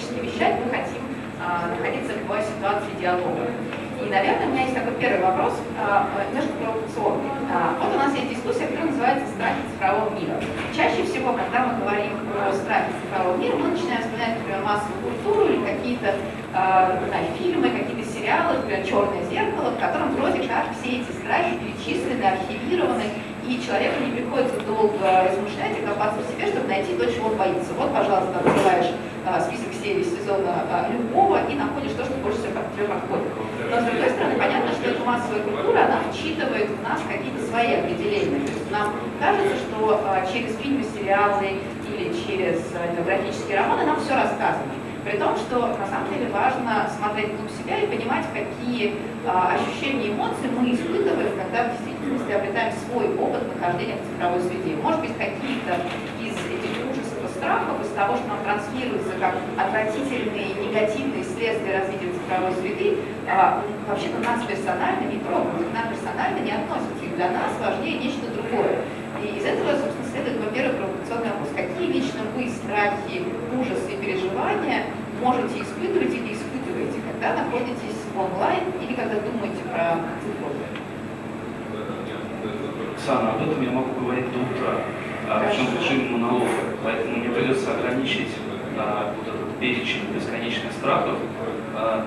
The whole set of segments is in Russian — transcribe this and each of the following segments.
монологически вещать, мы хотим находиться в ситуации диалога. И, наверное, у меня есть такой первый вопрос, а, немножко провокационный. А, вот у нас есть дискуссия, которая называется «Страхи цифрового мира». Чаще всего, когда мы говорим про страхи цифрового мира, мы начинаем вспоминать, например, массовую культуру или какие-то а, фильмы, какие-то сериалы, например, «Черное зеркало», в котором вроде как все эти страхи перечислены, архивированы, и человеку не приходится долго размышлять и копаться в себе, чтобы найти то, чего он боится. Вот, пожалуйста, открываешь список серий сезона любого и находишь то, что больше всего тебе подходит. Но с другой стороны, понятно, что эта массовая культура, она вчитывает в нас какие-то свои определения. То есть нам кажется, что а, через фильмы, сериалы или через а, графические романы нам все рассказано. При том, что на самом деле важно смотреть вглубь себя и понимать, какие а, ощущения и эмоции мы испытываем, когда в действительности обретаем свой опыт нахождения в цифровой среде. Может быть, какие-то из этих ужасов и страхов, из того, что нам транслируется как отвратительные, негативные следствия развития цифровой среды, а, вообще-то нас персонально не трогают, к нам персонально не относятся. И для нас важнее нечто другое. И из этого, собственно, следует, во-первых, провокационный вопрос. Какие лично вы страхи, ужасы и переживания можете испытывать или испытываете, когда находитесь онлайн или когда думаете про цифру? Оксана, об этом я могу говорить до утра, а, причем в режиме монолога, поэтому мне придется ограничить а, вот этот перечень бесконечных страхов а,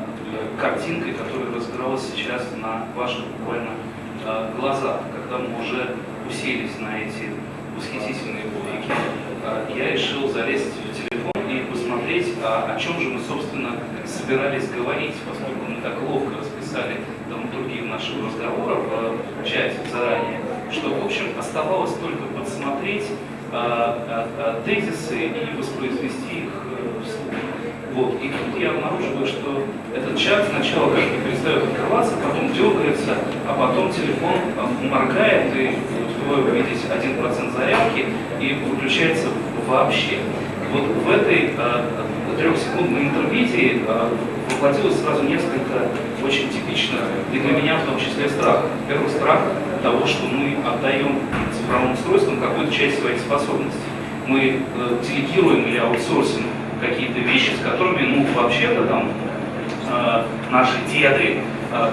картинкой, которая разыгралась сейчас на ваших буквально э, глазах, когда мы уже уселись на эти восхитительные публики, э, я решил залезть в телефон и посмотреть, а, о чем же мы, собственно, собирались говорить, поскольку мы так ловко расписали драматургию нашего разговора в чате заранее, что, в общем, оставалось только подсмотреть э, тезисы и воспроизвести их вслух. Вот. И тут я обнаруживаю, что этот чат сначала как-то перестает открываться, потом дергается, а потом телефон моргает, и успеваю увидеть 1% зарядки, и выключается вообще. Вот в этой э, трехсекундной интервизии э, воплотилось сразу несколько очень типичных, и для меня в том числе страхов. Первый страх того, что мы отдаем цифровым устройствам какую-то часть своих способностей. Мы э, делегируем или аутсорсим какие-то вещи, с которыми, ну, вообще-то там наши деды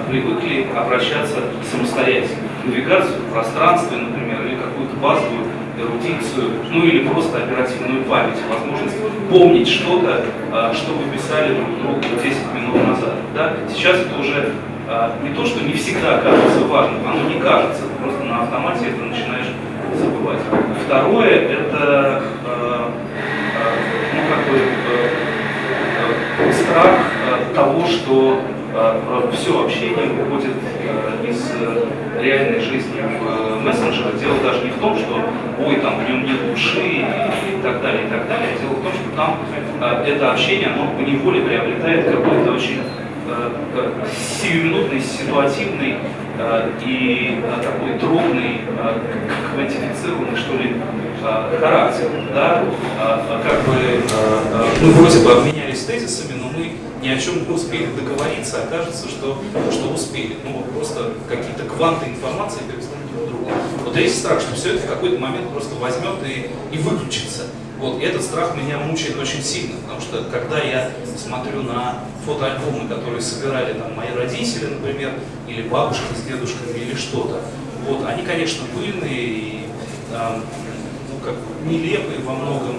привыкли обращаться самостоятельно. Навигацию в пространстве, например, или какую-то базовую эрудицию, ну или просто оперативную память, возможность помнить что-то, э, что вы писали друг другу 10 минут назад. Да? Сейчас это уже э, не то, что не всегда кажется важным, оно не кажется, просто на автомате это начинаешь забывать. Второе, это э, ну, как бы, страх того, что все общение выходит из реальной жизни в мессенджеры. Дело даже не в том, что ой, там в нем нет души и так далее, и так далее. Дело в том, что там это общение, оно по неволе приобретает какой-то очень сиюминутный, ситуативный и такой дробный, квантифицированный, что ли, характер. Да? Как бы мы вроде бы обменялись тезисами, но мы ни о чем не успели договориться, а кажется, что, что успели. Ну вот просто какие-то кванты информации перестанут друг другу. Вот есть страх, что все это в какой-то момент просто возьмет и, и выключится. Вот, и этот страх меня мучает очень сильно, потому что когда я смотрю на фотоальбомы, которые собирали там мои родители, например, или бабушка с дедушками, или что-то, вот, они, конечно, пыльные и э, ну, как, нелепые во многом,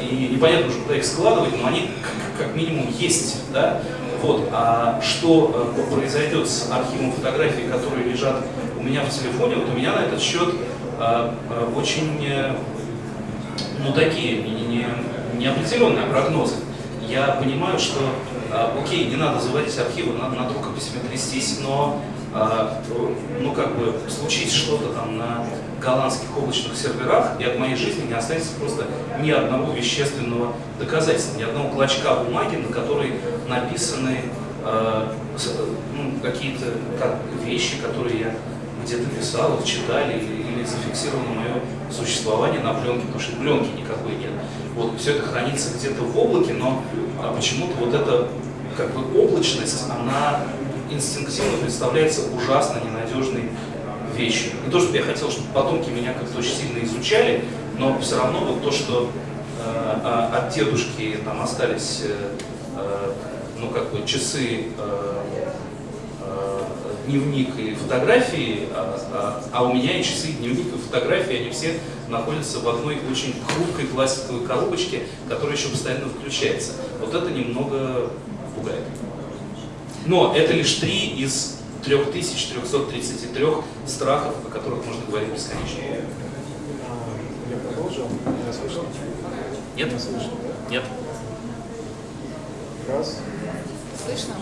и непонятно уже, куда их складывать, но они как, минимум есть, да, вот, а что э, произойдет с архивом фотографий, которые лежат у меня в телефоне, вот у меня на этот счет э, э, очень э, ну, такие не, не, неопределенные прогнозы. Я понимаю, что, э, окей, не надо заводить архивы, надо над рукописями трястись, но э, ну, как бы, случить что-то там на голландских облачных серверах, и от моей жизни не останется просто ни одного вещественного доказательства, ни одного клочка бумаги, на которой написаны э, ну, какие-то как, вещи, которые я где-то писал, читали или, или зафиксировано мое существование на пленке, потому что пленки никакой нет. Вот все это хранится где-то в облаке, но а почему-то вот эта как бы облачность, она инстинктивно представляется ужасно ненадежной вещью. Не то, чтобы я хотел, чтобы потомки меня как-то очень сильно изучали, но все равно вот то, что э, от дедушки там остались э, э, ну как бы часы э, дневник и фотографии, а, а, а у меня и часы, и дневник, и фотографии, они все находятся в одной очень хрупкой пластиковой коробочке, которая еще постоянно включается. Вот это немного пугает. Но это лишь три из 3333 страхов, о которых можно говорить бесконечно. Я продолжу. Меня слышно? Нет? Меня слышно, да? Нет. Раз. Слышно?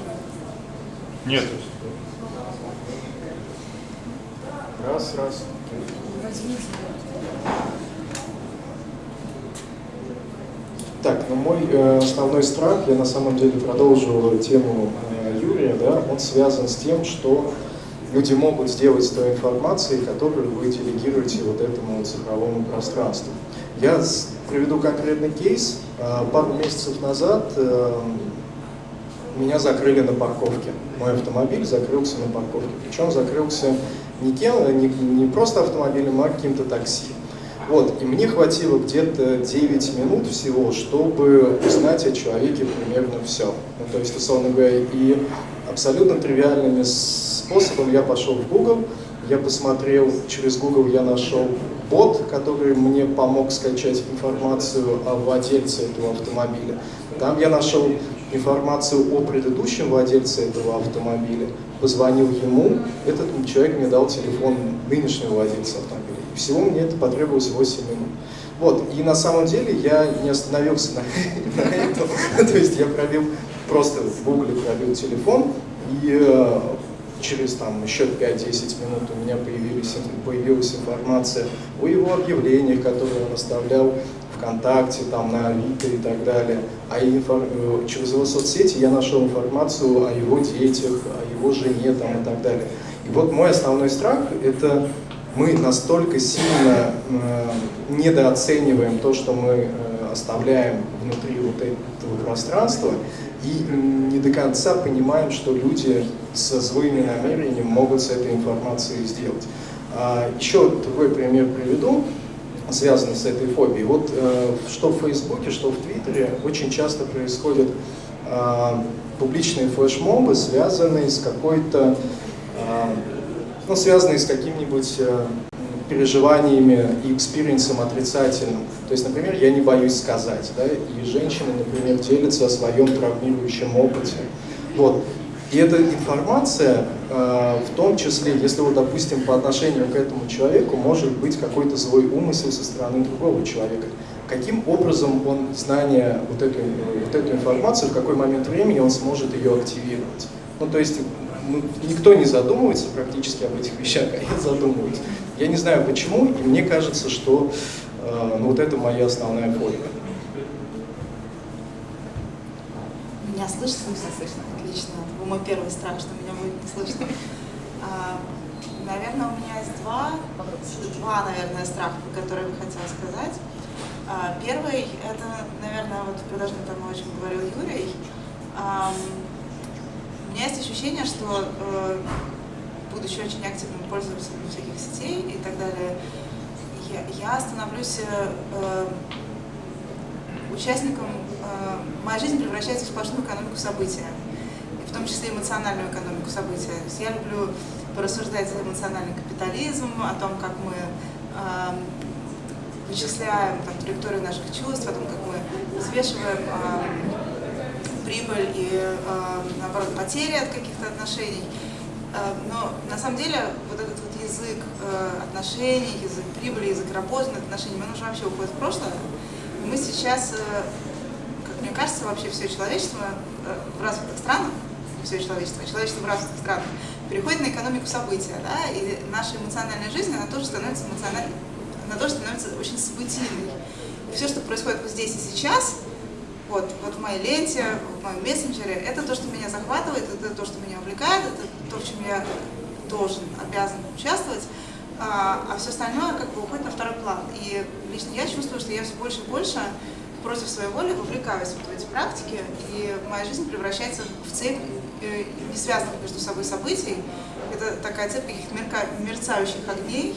Нет. Раз, раз. Так, ну мой э, основной страх, я на самом деле продолжу тему э, Юрия, да, он связан с тем, что люди могут сделать с той информацией, которую вы делегируете вот этому цифровому пространству. Я приведу конкретный кейс. Э, пару месяцев назад э, меня закрыли на парковке. Мой автомобиль закрылся на парковке. Причем закрылся не, кем, не, не просто автомобилем, а каким-то такси. Вот, и мне хватило где-то 9 минут всего, чтобы узнать о человеке примерно все. Ну, то есть, условно говоря, и абсолютно тривиальными способом я пошел в Google, я посмотрел, через Google я нашел бот, который мне помог скачать информацию о владельце этого автомобиля. Там я нашел информацию о предыдущем владельце этого автомобиля, позвонил ему, этот человек мне дал телефон нынешнего владельца автомобиля. Всего мне это потребовалось 8 минут. Вот, и на самом деле я не остановился на, этом, то есть я пробил, просто в гугле пробил телефон, и э, через там еще 5-10 минут у меня появилась информация о его объявлениях, которые он оставлял ВКонтакте, там, на Авито и так далее. А. Э, через его соцсети я нашел информацию о его детях, о его жене там, и так далее. И вот мой основной страх – это мы настолько сильно э, недооцениваем то, что мы э, оставляем внутри вот этого пространства, и не до конца понимаем, что люди со злыми намерениями могут с этой информацией сделать. А, еще другой пример приведу связаны с этой фобией. Вот э, что в Фейсбуке, что в Твиттере очень часто происходят э, публичные флешмобы, связанные с какой-то, э, ну, связанные с каким-нибудь э, переживаниями и experience ом отрицательным. То есть, например, я не боюсь сказать, да, и женщины, например, делятся о своем травмирующем опыте. Вот. И эта информация, э, в том числе, если, вот, допустим, по отношению к этому человеку может быть какой-то злой умысел со стороны другого человека, каким образом он знание вот эту, вот эту информацию, в какой момент времени он сможет ее активировать. Ну, то есть никто не задумывается практически об этих вещах, а я задумываюсь. Я не знаю почему, и мне кажется, что э, ну, вот это моя основная фобия. Меня слышно? Слышно, слышно. Отлично. Это был мой первый страх, что меня будет не слышно. А, наверное, у меня есть два, два, наверное, страха, которые я хотела сказать. А, первый, это, наверное, вот продолжение тому, о чем говорил Юрий. У меня есть ощущение, что э, будучи очень активным пользователем всяких сетей и так далее, я, я становлюсь э, участником, э, моя жизнь превращается в сплошную экономику события, и в том числе эмоциональную экономику события. То есть я люблю порассуждать за эмоциональный капитализм, о том, как мы э, вычисляем там, траекторию наших чувств, о том, как мы взвешиваем э, прибыль и, э, наоборот, потери от каких-то отношений. Э, но на самом деле вот этот вот язык э, отношений, язык прибыли, язык работы отношений, он уже вообще уходит в прошлое. Мы сейчас, э, как мне кажется, вообще все человечество в развитых странах, все человечество, человечество в развитых странах переходит на экономику события, да, и наша эмоциональная жизнь, она тоже становится эмоциональной, она тоже становится очень событийной. И все, что происходит вот здесь и сейчас, вот, вот в моей ленте, в моем мессенджере, это то, что меня захватывает, это то, что меня увлекает, это то, в чем я должен, обязан участвовать, а, а все остальное как бы уходит на второй план. И лично я чувствую, что я все больше и больше против своей воли вовлекаюсь вот в эти практики, и моя жизнь превращается в цепь э, не связанных между собой событий. Это такая цепь каких-то мерцающих огней,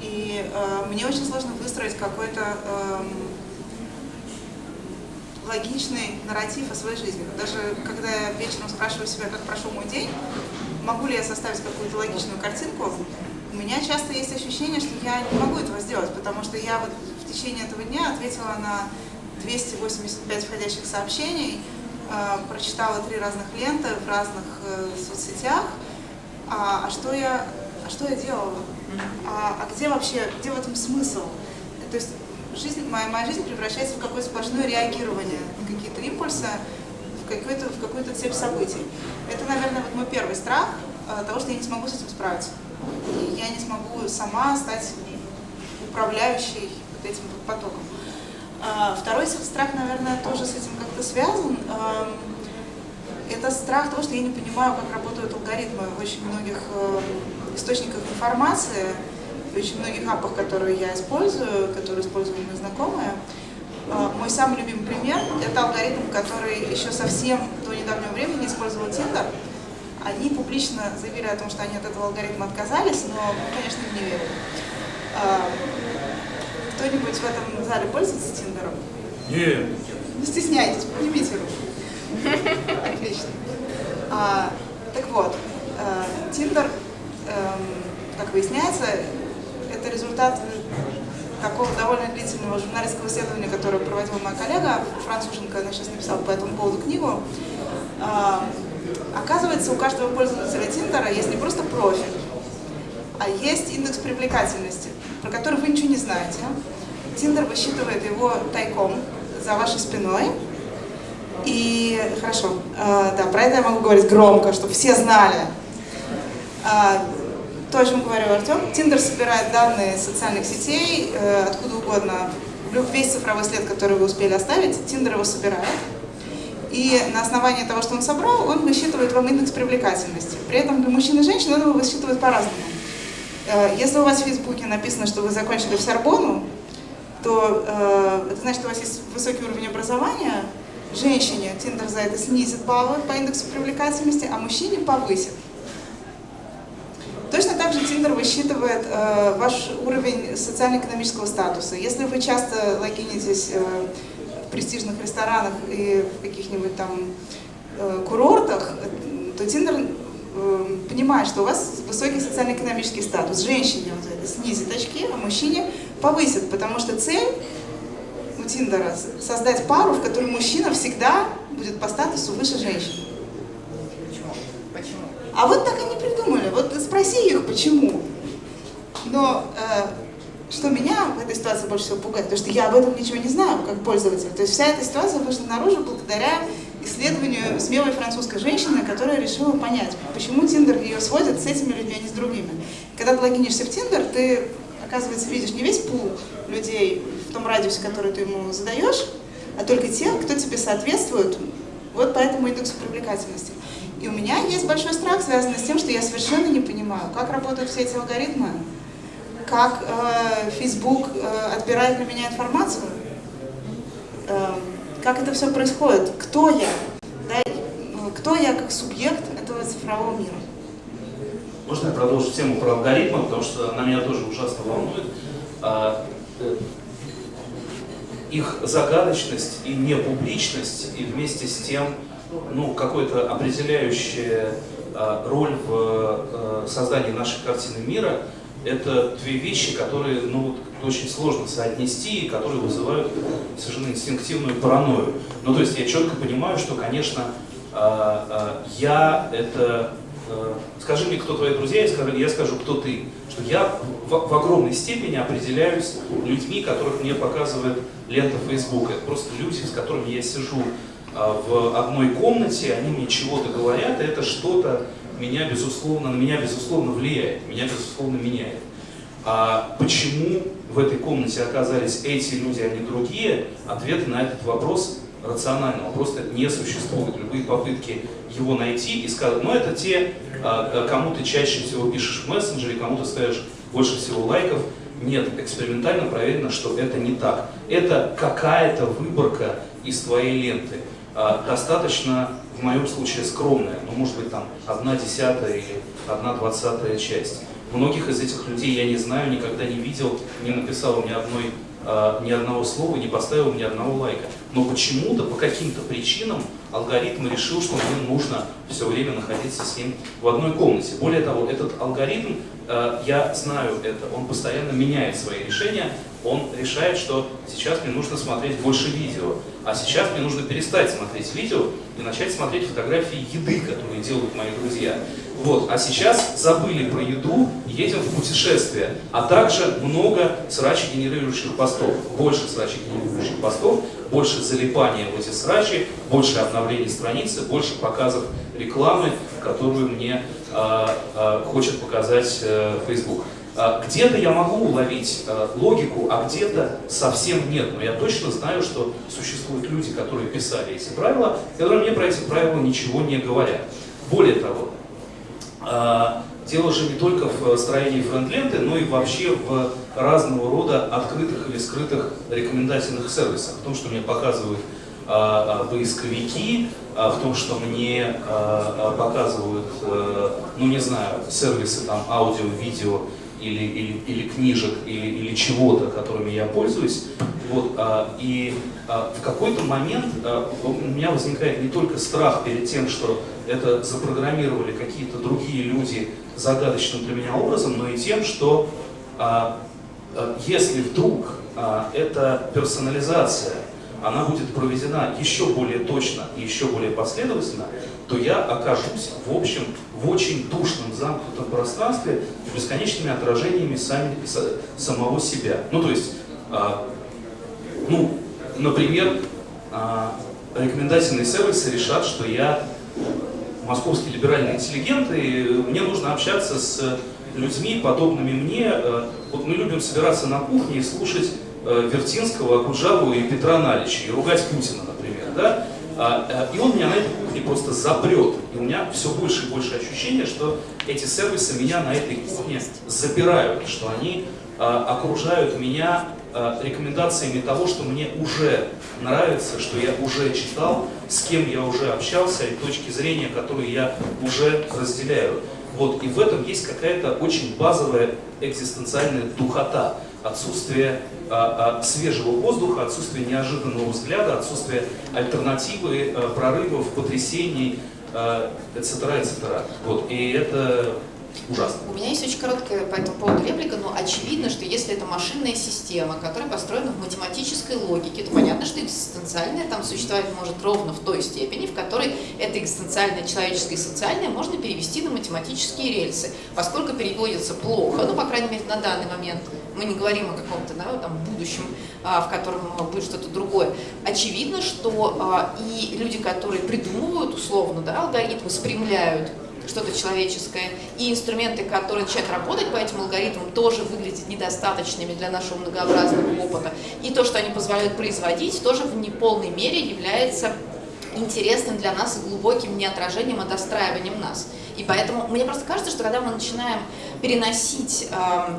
и э, мне очень сложно выстроить какой-то э, логичный нарратив о своей жизни. Даже когда я вечером спрашиваю себя, как прошел мой день, могу ли я составить какую-то логичную картинку, у меня часто есть ощущение, что я не могу этого сделать, потому что я вот в течение этого дня ответила на 285 входящих сообщений, э, прочитала три разных ленты в разных э, соцсетях. А, а, что я, а что я делала? А, а где вообще, где в этом смысл? То есть жизнь, моя, моя жизнь превращается в какое-то сплошное реагирование на какие-то импульсы, в какую-то в какую цепь событий. Это, наверное, вот мой первый страх э, того, что я не смогу с этим справиться. И я не смогу сама стать управляющей вот этим потоком. А, второй страх, наверное, тоже с этим как-то связан. Это страх того, что я не понимаю, как работают алгоритмы в очень многих э, источниках информации, в очень многих апах, которые я использую, которые используют мои знакомые. А, мой самый любимый пример – это алгоритм, который еще совсем до недавнего времени использовал Tinder. Они публично заявили о том, что они от этого алгоритма отказались, но конечно, не верим. А, кто-нибудь в этом зале пользуется Тиндером? Нет. Не стесняйтесь, поднимите руку. Отлично. А, так вот, Тиндер, эм, как выясняется, это результат такого довольно длительного журналистского исследования, которое проводила моя коллега, француженка, она сейчас написала по этому поводу книгу. А, оказывается, у каждого пользователя Тиндера есть не просто профиль, а есть индекс привлекательности, про который вы ничего не знаете. Тиндер высчитывает его тайком за вашей спиной. И хорошо, э, да, про это я могу говорить громко, чтобы все знали. То, о чем говорил Артем, Тиндер собирает данные социальных сетей, э, откуда угодно, весь цифровой след, который вы успели оставить, Тиндер его собирает. И на основании того, что он собрал, он высчитывает вам индекс привлекательности. При этом для мужчин и женщин он его высчитывает по-разному. Э, если у вас в Фейсбуке написано, что вы закончили в Сорбону, то э, это значит, что у вас есть высокий уровень образования. Женщине Тиндер за это снизит баллы по индексу привлекательности, а мужчине повысит. Точно так же Тиндер высчитывает э, ваш уровень социально-экономического статуса. Если вы часто логинитесь э, в престижных ресторанах и в каких-нибудь там э, курортах, то Тиндер э, понимает, что у вас высокий социально-экономический статус. Женщине он это снизит очки, а мужчине повысит, потому что цель у Тиндера создать пару, в которой мужчина всегда будет по статусу выше женщины. Почему? Почему? А вот так они придумали. Вот спроси их, почему. Но э, что меня в этой ситуации больше всего пугает, потому что я об этом ничего не знаю, как пользователь. То есть вся эта ситуация вышла наружу благодаря исследованию смелой французской женщины, которая решила понять, почему Тиндер ее сводит с этими людьми, а не с другими. Когда ты логинишься в Тиндер, ты, оказывается, видишь не весь пул людей в том радиусе, который ты ему задаешь, а только тех, кто тебе соответствует вот по этому индексу привлекательности. И у меня есть большой страх, связанный с тем, что я совершенно не понимаю, как работают все эти алгоритмы, как э, Facebook э, отбирает на меня информацию, э, как это все происходит, кто я, да, кто я как субъект этого цифрового мира. Можно я продолжу тему про алгоритмы, потому что она меня тоже ужасно волнует. А, э, их загадочность и непубличность, и вместе с тем ну, какая-то определяющая а, роль в а, создании нашей картины мира, это две вещи, которые ну, очень сложно соотнести и которые вызывают совершенно инстинктивную паранойю. Ну, то есть я четко понимаю, что, конечно, а, я это... Скажи мне, кто твои друзья, я скажу, я скажу, кто ты. Что я в, огромной степени определяюсь людьми, которых мне показывает лента Facebook. Это просто люди, с которыми я сижу в одной комнате, они мне чего-то говорят, и это что-то меня безусловно, на меня безусловно влияет, меня безусловно меняет. А почему в этой комнате оказались эти люди, а не другие, ответа на этот вопрос рационального просто не существует. Любые попытки его найти и сказать, ну это те, а, кому ты чаще всего пишешь в мессенджере, кому ты ставишь больше всего лайков, нет, экспериментально проверено, что это не так. Это какая-то выборка из твоей ленты. А, достаточно, в моем случае, скромная, ну, может быть, там, одна десятая или одна двадцатая часть. Многих из этих людей я не знаю, никогда не видел, не написал ни, одной, а, ни одного слова, не поставил ни одного лайка. Но почему-то, по каким-то причинам, алгоритм решил, что мне нужно все время находиться с ним в одной комнате. Более того, этот алгоритм, а, я знаю это, он постоянно меняет свои решения, он решает, что сейчас мне нужно смотреть больше видео, а сейчас мне нужно перестать смотреть видео и начать смотреть фотографии еды, которые делают мои друзья. Вот, а сейчас забыли про еду, едем в путешествие, а также много срачи-генерирующих постов, больше срачи-генерирующих постов, больше залипания в эти срачи, больше обновлений страницы, больше показов рекламы, которую мне э, э, хочет показать э, Facebook. А, где-то я могу уловить а, логику, а где-то совсем нет. Но я точно знаю, что существуют люди, которые писали эти правила, которые мне про эти правила ничего не говорят. Более того, а, дело же не только в строении френд-ленты, но и вообще в разного рода открытых или скрытых рекомендательных сервисах. В том, что мне показывают поисковики, в том, что мне показывают, ну не знаю, сервисы там аудио, видео, или, или, или книжек, или, или чего-то, которыми я пользуюсь. Вот, а, и а, в какой-то момент а, у меня возникает не только страх перед тем, что это запрограммировали какие-то другие люди загадочным для меня образом, но и тем, что а, а, если вдруг а, эта персонализация она будет проведена еще более точно и еще более последовательно, то я окажусь, в общем, в очень душном замкнутом пространстве с бесконечными отражениями сами, самого себя. Ну, то есть, а, ну, например, а, рекомендательные сервисы решат, что я московский либеральный интеллигент, и мне нужно общаться с людьми, подобными мне. А, вот мы любим собираться на кухне и слушать а, Вертинского, Акуджаву и Петра Налича, и ругать Путина, например, да? А, э, и он меня на этой кухне просто запрет. И у меня все больше и больше ощущение, что эти сервисы меня на этой кухне запирают, что они а, окружают меня а, рекомендациями того, что мне уже нравится, что я уже читал, с кем я уже общался, и точки зрения, которые я уже разделяю. Вот, и в этом есть какая-то очень базовая экзистенциальная духота, отсутствие а, а, свежего воздуха, отсутствие неожиданного взгляда, отсутствие альтернативы, а, прорывов, потрясений, etc., etc. Вот, и это ужасно. У меня есть очень короткая по этому поводу реплика, но очевидно, что если это машинная система, которая построена в математической логике, то понятно, что экзистенциальное там существовать может ровно в той степени, в которой это экзистенциальное, человеческое и социальное можно перевести на математические рельсы. Поскольку переводится плохо, ну, по крайней мере, на данный момент, мы не говорим о каком-то да, там, будущем, а, в котором будет что-то другое, очевидно, что а, и люди, которые придумывают условно да, алгоритмы, спрямляют что-то человеческое, и инструменты, которые начинают работать по этим алгоритмам, тоже выглядят недостаточными для нашего многообразного опыта. И то, что они позволяют производить, тоже в неполной мере является интересным для нас и глубоким не отражением, а достраиванием нас. И поэтому мне просто кажется, что когда мы начинаем переносить э,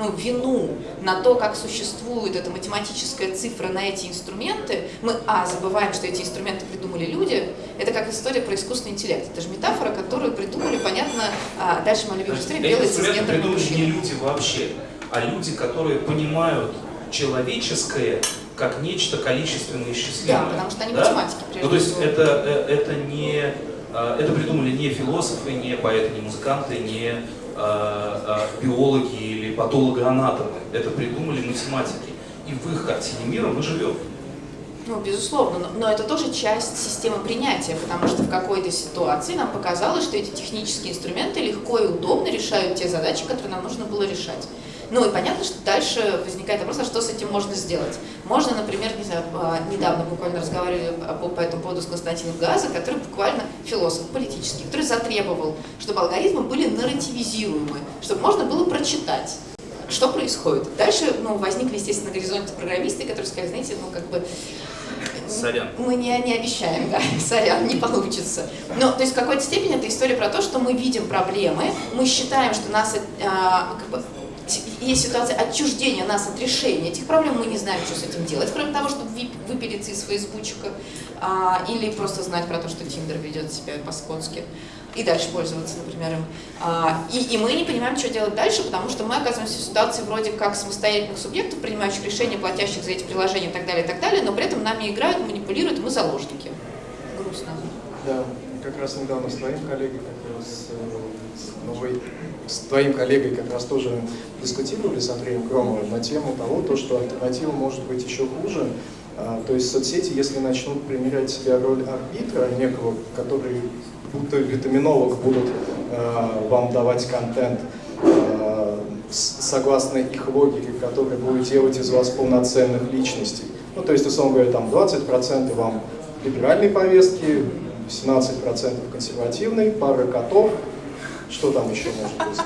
ну, вину на то, как существует эта математическая цифра на эти инструменты, мы, а, забываем, что эти инструменты придумали люди, это как история про искусственный интеллект. Это же метафора, которую придумали, понятно, а дальше моя любимая история, белые цисгендерные придумали не люди вообще, а люди, которые понимают человеческое как нечто количественно исчислимое. Да, потому что они да? математики. Ну, то есть это, э, это не э, это придумали не философы, не поэты, не музыканты, не биологи или патологоанатомы. Это придумали математики. И в их картине мира мы живем. Ну, безусловно, но, но это тоже часть системы принятия, потому что в какой-то ситуации нам показалось, что эти технические инструменты легко и удобно решают те задачи, которые нам нужно было решать. Ну и понятно, что дальше возникает вопрос, а что с этим можно сделать. Можно, например, не знаю, а, недавно буквально разговаривали по этому поводу с Константином Газа, который буквально философ политический, который затребовал, чтобы алгоритмы были нарративизируемы, чтобы можно было прочитать что происходит. Дальше ну, возникли, естественно, на горизонте программисты, которые сказали, знаете, ну как бы Сорян. Мы не, не обещаем, да, сорян, не получится. Но, то есть, в какой-то степени это история про то, что мы видим проблемы, мы считаем, что нас, а, как бы, есть ситуация отчуждения нас от решения этих проблем, мы не знаем, что с этим делать, кроме того, чтобы выпилиться из фейсбучика а, или просто знать про то, что Тиндер ведет себя по-скотски и дальше пользоваться, например, им. А, и, и мы не понимаем, что делать дальше, потому что мы оказываемся в ситуации вроде как самостоятельных субъектов, принимающих решения, платящих за эти приложения и так далее, и так далее, но при этом нами играют, манипулируют, мы заложники. Грустно. Да, как раз недавно с твоим коллегой, как раз с новой с твоим коллегой как раз тоже дискутировали с Андреем Кромовым на тему того, то, что альтернатива может быть еще хуже. А, то есть соцсети, если начнут примерять себя роль арбитра, некого, который будто витаминолог будут а, вам давать контент, а, согласно их логике, который будет делать из вас полноценных личностей. Ну, то есть, условно говоря, там 20% вам либеральной повестки, 17% консервативной, пара котов, что там еще может быть,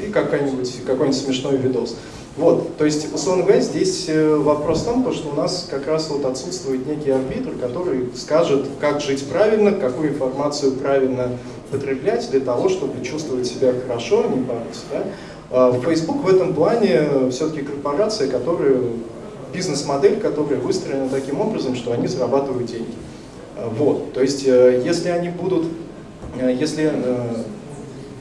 э, и какой-нибудь какой смешной видос. Вот, то есть, условно говоря, здесь э, вопрос в том, что у нас как раз вот отсутствует некий арбитр, который скажет, как жить правильно, какую информацию правильно потреблять для того, чтобы чувствовать себя хорошо, а не бороться. Да? А Facebook в этом плане все-таки корпорация, которая, бизнес-модель, которая выстроена таким образом, что они зарабатывают деньги. Вот, то есть, э, если они будут, если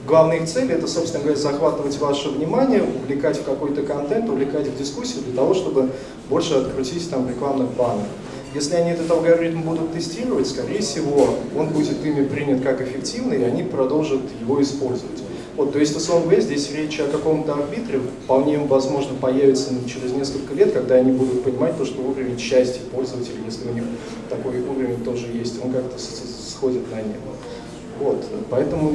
Главная их цель – это, собственно говоря, захватывать ваше внимание, увлекать в какой-то контент, увлекать в дискуссию для того, чтобы больше открутить там рекламных баннеров. Если они этот алгоритм будут тестировать, скорее всего, он будет ими принят как эффективный, и они продолжат его использовать. Вот, то есть, говоря, здесь речь о каком-то арбитре вполне возможно появится через несколько лет, когда они будут понимать то, что уровень счастья пользователя, если у них такой уровень тоже есть, он как-то сходит на небо. Вот, поэтому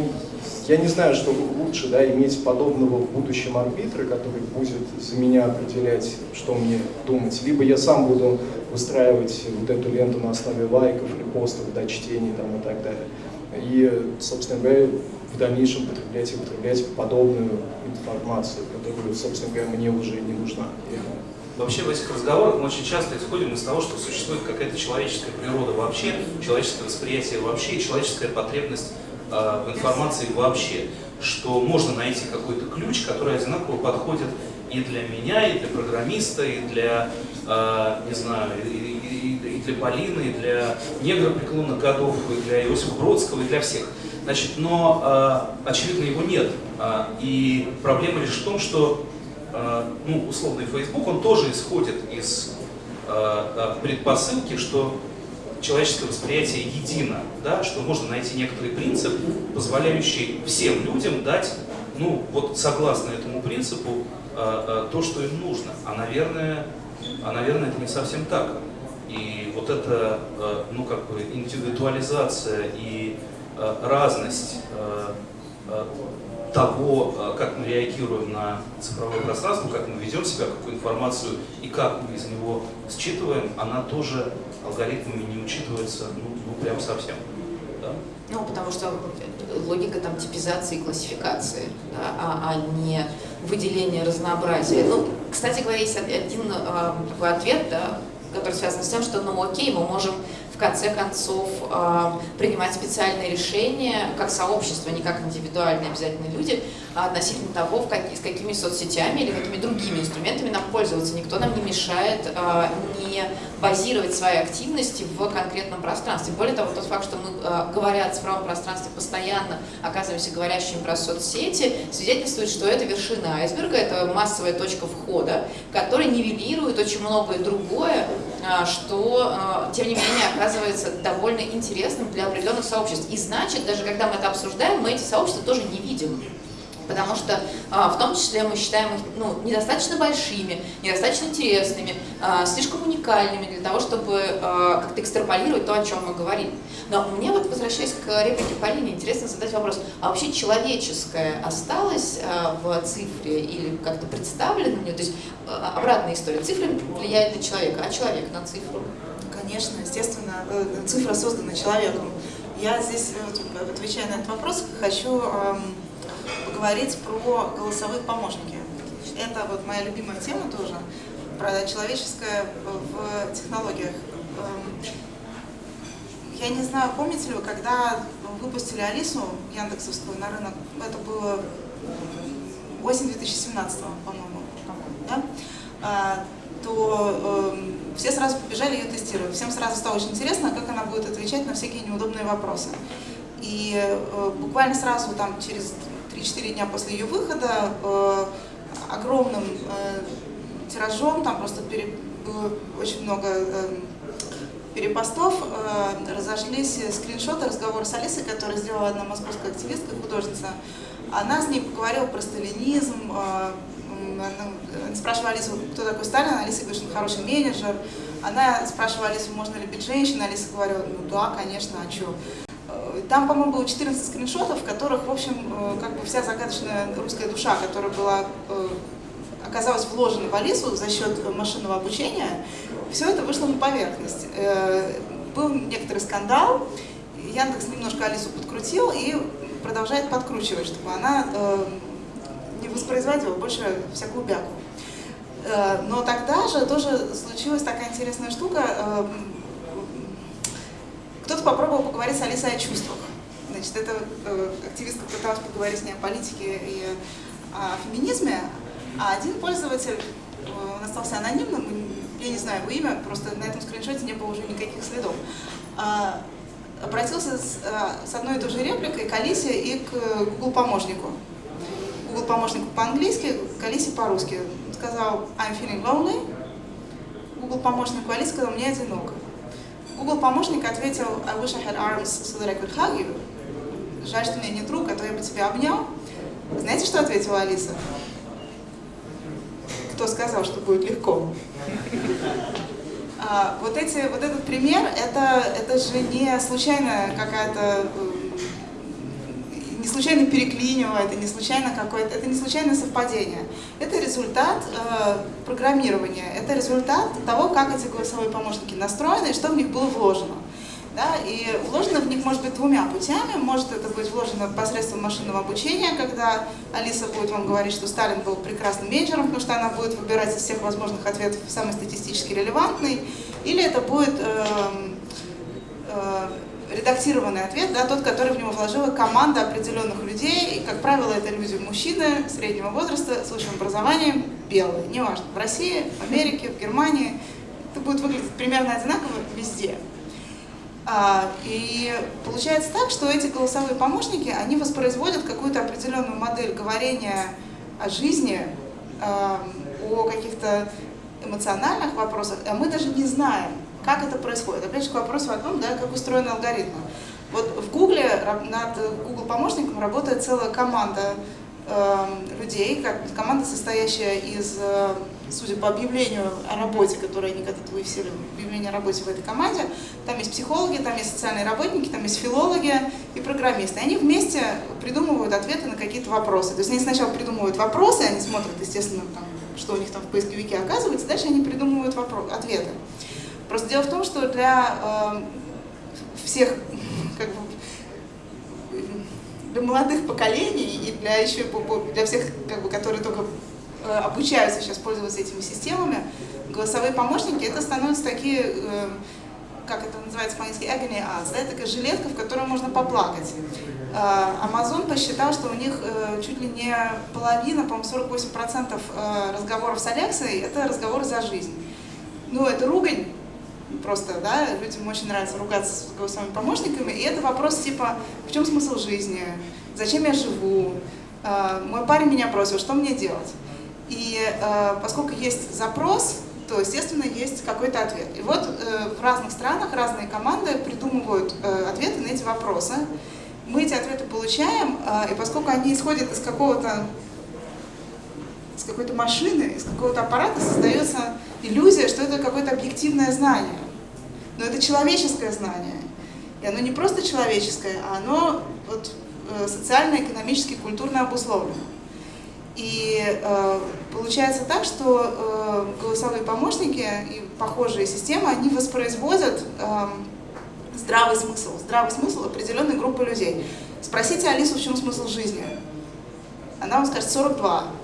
я не знаю, что лучше, да, иметь подобного в будущем арбитра, который будет за меня определять, что мне думать, либо я сам буду выстраивать вот эту ленту на основе лайков, репостов, да, чтений там, и так далее. И, собственно говоря, в дальнейшем потреблять и употреблять подобную информацию, которая, собственно говоря, мне уже не нужна. Вообще в этих разговорах мы очень часто исходим из того, что существует какая-то человеческая природа вообще, человеческое восприятие вообще человеческая потребность Э, в информации вообще, что можно найти какой-то ключ, который одинаково подходит и для меня, и для программиста, и для, э, не знаю, и, и, и для Полины, и для негра преклонных годов, и для Иосифа Бродского, и для всех. Значит, но, э, очевидно, его нет. И проблема лишь в том, что, ну, условный Facebook, он тоже исходит из предпосылки, что человеческое восприятие едино, да, что можно найти некоторый принцип, позволяющий всем людям дать, ну, вот согласно этому принципу, э, э, то, что им нужно. А, наверное, а, наверное, это не совсем так. И вот эта, э, ну, как бы, индивидуализация и э, разность э, э, того, э, как мы реагируем на цифровое пространство, как мы ведем себя, какую информацию и как мы из него считываем, она тоже алгоритмами не учитывается, ну, ну прям совсем. Да? Ну, потому что логика там типизации и классификации, да, а, а не выделение разнообразия. Ну, кстати говоря, есть один э, такой ответ, да, который связан с тем, что, ну, окей, мы можем конце концов э, принимать специальные решения как сообщество, не как индивидуальные обязательно люди, относительно того, в как, с какими соцсетями или какими другими инструментами нам пользоваться. Никто нам не мешает э, не базировать свои активности в конкретном пространстве. Более того, тот факт, что мы, э, говоря о цифровом пространстве, постоянно оказываемся говорящими про соцсети, свидетельствует, что это вершина айсберга, это массовая точка входа, которая нивелирует очень многое другое, что, тем не менее, оказывается довольно интересным для определенных сообществ. И значит, даже когда мы это обсуждаем, мы эти сообщества тоже не видим потому что а, в том числе мы считаем их ну, недостаточно большими, недостаточно интересными, а, слишком уникальными для того, чтобы а, как-то экстраполировать то, о чем мы говорим. Но мне вот, возвращаясь к реплике Полины, интересно задать вопрос, а вообще человеческое осталось в цифре или как-то представлено в нее? То есть обратная история, цифра влияет на человека, а человек на цифру? Конечно, естественно, э, цифра создана человеком. Я здесь, э, отвечая на этот вопрос, хочу поговорить про голосовые помощники. Это вот моя любимая тема тоже, про человеческое в технологиях. Эм, я не знаю, помните ли вы, когда выпустили Алису Яндексовскую на рынок, это было осень 2017, по-моему, да? А, то э, все сразу побежали ее тестировать. Всем сразу стало очень интересно, как она будет отвечать на всякие неудобные вопросы. И э, буквально сразу, там, через 3-4 дня после ее выхода э, огромным э, тиражом, там просто пере, было очень много э, перепостов, э, разошлись скриншоты разговора с Алисой, который сделала одна московская активистка, художница. Она с ней поговорила про сталинизм, э, она спрашивала Алису, кто такой Сталин, Алиса говорит, что он хороший менеджер. Она спрашивала Алису, можно ли быть женщиной, Алиса говорила, ну да, конечно, а что? Там, по-моему, было 14 скриншотов, в которых, в общем, э, как бы вся загадочная русская душа, которая была, э, оказалась вложена в Алису за счет машинного обучения, все это вышло на поверхность. Э, был некоторый скандал, Яндекс немножко Алису подкрутил и продолжает подкручивать, чтобы она не воспроизводила больше всякую бяку. Но тогда же тоже случилась такая интересная штука, кто-то попробовал поговорить с Алисой о чувствах. Значит, эта э, активистка пыталась поговорить с ней о политике и о феминизме, а один пользователь, э, он остался анонимным, я не знаю его имя, просто на этом скриншоте не было уже никаких следов, а, обратился с, э, с одной и той же репликой к Алисе и к Google помощнику. Google помощнику по-английски, к Алисе по-русски. Сказал I'm feeling lonely. Google помощнику Алисе сказал мне одиноко. Google помощник ответил I wish I had arms so that I could hug you. Жаль, что у меня нет рук, а то я бы тебя обнял. Знаете, что ответила Алиса? Кто сказал, что будет легко? А, вот, эти, вот этот пример, это, это же не случайная какая-то э, не случайно переклинило, это не случайно какое-то, это не случайное совпадение. Это результат э, программирования, это результат того, как эти голосовые помощники настроены и что в них было вложено. Да, и вложено в них может быть двумя путями. Может это быть вложено посредством машинного обучения, когда Алиса будет вам говорить, что Сталин был прекрасным менеджером, потому что она будет выбирать из всех возможных ответов самый статистически релевантный. Или это будет э, э, редактированный ответ, да, тот, который в него вложила команда определенных людей, и, как правило, это люди мужчины среднего возраста с высшим образованием, белые, неважно, в России, в Америке, в Германии, это будет выглядеть примерно одинаково везде. А, и получается так, что эти голосовые помощники, они воспроизводят какую-то определенную модель говорения о жизни, а, о каких-то эмоциональных вопросах, а мы даже не знаем, как это происходит? Опять же, к вопросу о том, да, как устроены алгоритмы. Вот в Гугле над Google помощником работает целая команда э, людей, как, команда, состоящая из, э, судя по объявлению о работе, которое они когда-то вывесили, объявление о работе в этой команде, там есть психологи, там есть социальные работники, там есть филологи и программисты. И они вместе придумывают ответы на какие-то вопросы. То есть они сначала придумывают вопросы, они смотрят, естественно, там, что у них там в поисковике оказывается, дальше они придумывают вопрос, ответы. Просто дело в том, что для э, всех, как бы, для молодых поколений и для еще для всех, как бы, которые только э, обучаются сейчас пользоваться этими системами, голосовые помощники это становятся такие, э, как это называется по-английски, agony ads, да, такая жилетка, в которой можно поплакать. Amazon посчитал, что у них чуть ли не половина, по-моему, 48% разговоров с Алексой – это разговоры за жизнь. Ну, это ругань, просто, да, людям очень нравится ругаться с голосовыми помощниками, и это вопрос типа, в чем смысл жизни, зачем я живу, мой парень меня бросил, что мне делать? И поскольку есть запрос, то, естественно, есть какой-то ответ. И вот э, в разных странах разные команды придумывают э, ответы на эти вопросы. Мы эти ответы получаем, э, и поскольку они исходят из какого-то из какой-то машины, из какого-то аппарата, создается иллюзия, что это какое-то объективное знание. Но это человеческое знание. И оно не просто человеческое, а оно вот, э, социально-экономически, культурно обусловлено. И э, получается так, что э, голосовые помощники и похожие системы, они воспроизводят э, здравый смысл. Здравый смысл определенной группы людей. Спросите Алису, в чем смысл жизни. Она вам скажет 42.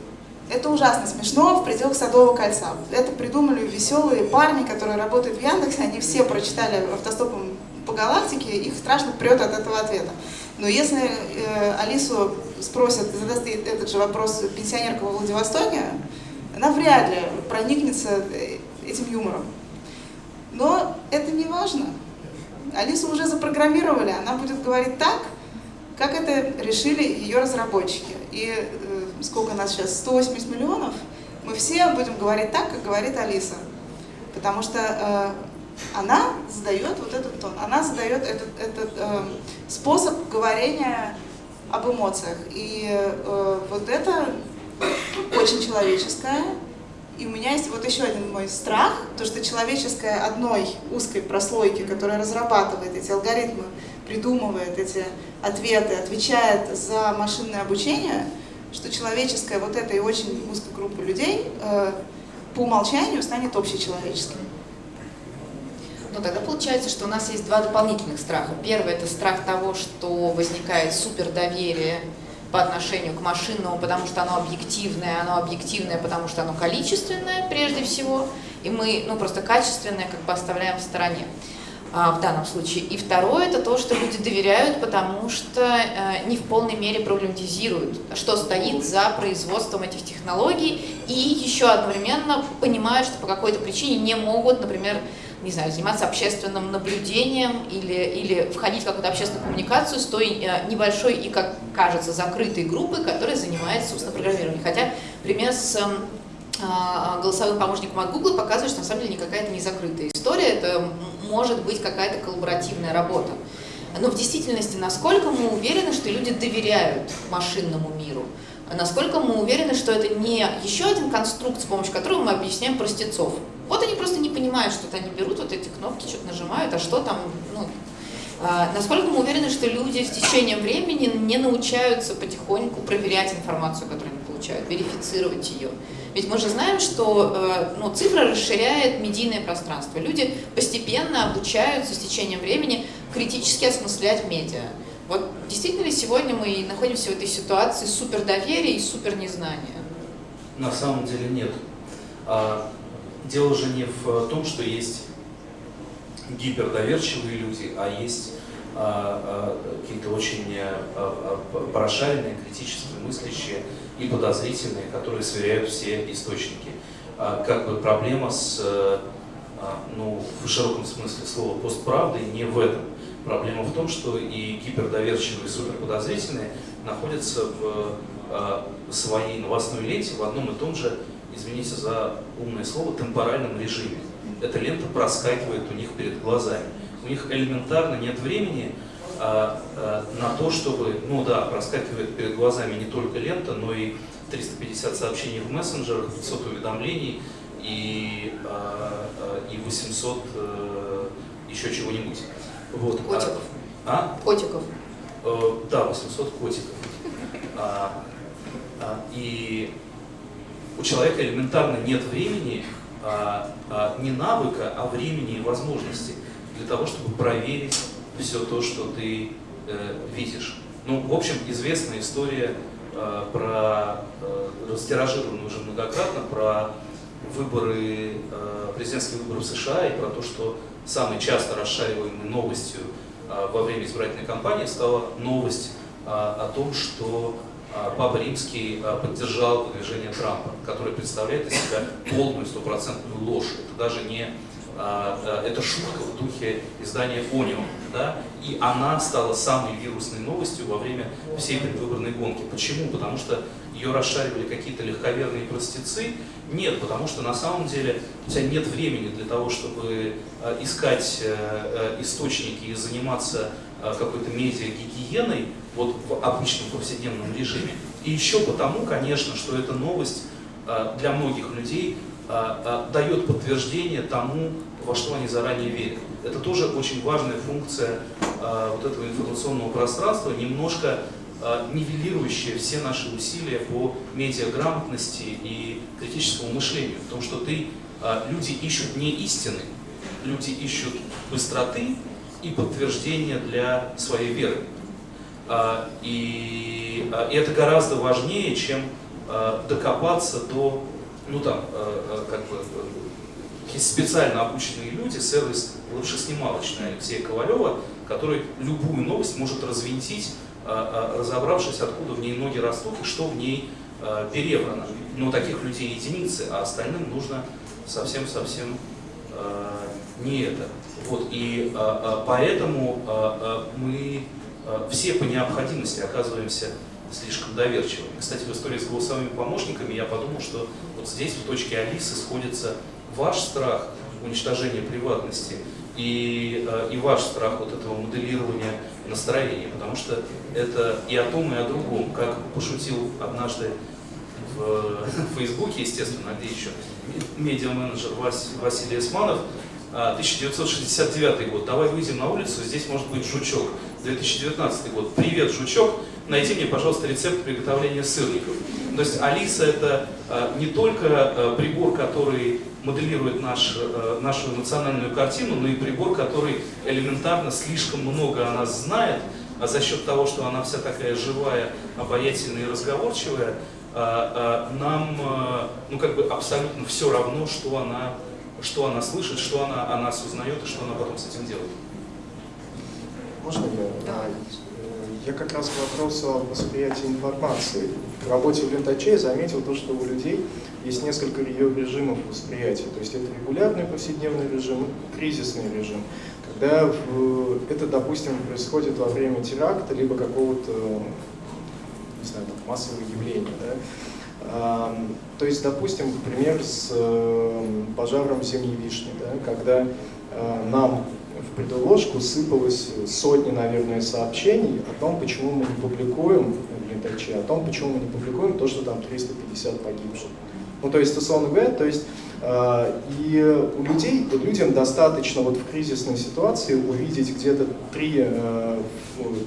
Это ужасно смешно в пределах Садового кольца. Это придумали веселые парни, которые работают в Яндексе, они все прочитали автостопом по галактике, их страшно прет от этого ответа. Но если э, Алису спросят, задаст ей этот же вопрос пенсионерка во Владивостоке, она вряд ли проникнется э, этим юмором. Но это не важно. Алису уже запрограммировали, она будет говорить так, как это решили ее разработчики. И сколько нас сейчас, 180 миллионов, мы все будем говорить так, как говорит Алиса. Потому что э, она задает вот этот тон, она задает этот, этот э, способ говорения об эмоциях. И э, вот это очень человеческое. И у меня есть вот еще один мой страх, то что человеческое одной узкой прослойки, которая разрабатывает эти алгоритмы, придумывает эти ответы, отвечает за машинное обучение, что человеческое вот этой очень узкой группы людей э, по умолчанию станет общечеловеческим. Ну, тогда получается, что у нас есть два дополнительных страха. Первый – это страх того, что возникает супердоверие по отношению к машинному, потому что оно объективное, оно объективное, потому что оно количественное прежде всего, и мы ну, просто качественное как бы оставляем в стороне в данном случае. И второе – это то, что люди доверяют, потому что э, не в полной мере проблематизируют, что стоит за производством этих технологий, и еще одновременно понимают, что по какой-то причине не могут, например, не знаю, заниматься общественным наблюдением или, или входить в какую-то общественную коммуникацию с той э, небольшой и, как кажется, закрытой группой, которая занимается, собственно, программированием. Хотя пример с эм, а, голосовым помощником от Google показывает, что на самом деле никакая это не закрытая история, это может быть какая-то коллаборативная работа. Но в действительности, насколько мы уверены, что люди доверяют машинному миру? Насколько мы уверены, что это не еще один конструкт, с помощью которого мы объясняем простецов? Вот они просто не понимают, что они берут вот эти кнопки, что-то нажимают, а что там, ну, а, насколько мы уверены, что люди с течением времени не научаются потихоньку проверять информацию, которую они получают, верифицировать ее. Ведь мы же знаем, что э, ну, цифра расширяет медийное пространство. Люди постепенно обучаются с течением времени критически осмыслять медиа. Вот действительно ли сегодня мы находимся в этой ситуации супердоверия и супернезнания? На самом деле нет. А, дело же не в том, что есть гипердоверчивые люди, а есть а, а, какие-то очень прошаренные, критически мыслящие и подозрительные, которые сверяют все источники. Как бы проблема с, ну, в широком смысле слова постправды не в этом. Проблема в том, что и гипердоверчивые, и суперподозрительные находятся в своей новостной ленте в одном и том же извините за умное слово, темпоральном режиме. Эта лента проскакивает у них перед глазами. У них элементарно нет времени а, а, на то, чтобы, ну да, проскакивает перед глазами не только лента, но и 350 сообщений в мессенджерах, 500 уведомлений и, а, а, и 800 а, э, еще чего-нибудь. Вот. Котиков. А? Котиков. А, да, 800 котиков. А, а, и у человека элементарно нет времени, а, а, не навыка, а времени и возможности для того, чтобы проверить все то, что ты э, видишь. Ну, в общем, известная история э, про, э, растиражированную уже многократно, про выборы, э, президентские выборы в США и про то, что самой часто расшариваемой новостью э, во время избирательной кампании стала новость о том, что Папа Римский поддержал выдвижение Трампа, который представляет из себя полную стопроцентную ложь. Это даже не это шутка в духе издания Onion, да, и она стала самой вирусной новостью во время всей предвыборной гонки. Почему? Потому что ее расшаривали какие-то легковерные простецы? Нет, потому что на самом деле у тебя нет времени для того, чтобы э, искать э, э, источники и заниматься какой-то медиа-гигиеной вот в обычном повседневном режиме. И еще потому, конечно, что эта новость для многих людей дает подтверждение тому, во что они заранее верят. Это тоже очень важная функция вот этого информационного пространства, немножко Э, нивелирующее все наши усилия по медиаграмотности и критическому мышлению. В том, что ты, э, люди ищут не истины, люди ищут быстроты и подтверждения для своей веры. Э, и, и это гораздо важнее, чем докопаться до, ну там, как бы, специально обученные люди, сервис лучше-снималочный Алексея Ковалева, который любую новость может развинтить а, а, разобравшись, откуда в ней ноги растут и что в ней а, перебрано. Но таких людей единицы, а остальным нужно совсем-совсем не это. Вот, и поэтому мы все по необходимости оказываемся слишком доверчивыми. Кстати, в истории с голосовыми помощниками я подумал, что вот здесь, в точке Алисы, сходится ваш страх уничтожения приватности и, и ваш страх вот этого моделирования настроения, потому что это и о том, и о другом. Как пошутил однажды в, в Фейсбуке, естественно, где еще медиа-менеджер Вас, Василий Османов, 1969 а, год. Давай выйдем на улицу, здесь может быть жучок. 2019 год. Привет, жучок. Найди мне, пожалуйста, рецепт приготовления сырников. То есть Алиса это а, не только прибор, который моделирует наш, нашу эмоциональную картину, но и прибор, который элементарно слишком много о нас знает, а за счет того, что она вся такая живая, обаятельная и разговорчивая, а, а, нам ну, как бы абсолютно все равно, что она, что она слышит, что она о нас узнает и что она потом с этим делает. Можно я? Да. Я как раз к вопросу о восприятии информации. В работе в Лентаче я заметил то, что у людей есть несколько ее режимов восприятия. То есть это регулярный повседневный режим, кризисный режим когда это, допустим, происходит во время теракта, либо какого-то, массового явления, да? То есть, допустим, пример с э, пожаром зимней вишни, да, когда э, нам в предложку сыпалось сотни, наверное, сообщений о том, почему мы не публикуем Лентаче, о том, почему мы не публикуем то, что там 350 погибших. Ну, то есть, условно говоря, то есть а, и у людей, людям достаточно вот в кризисной ситуации увидеть где-то три, э,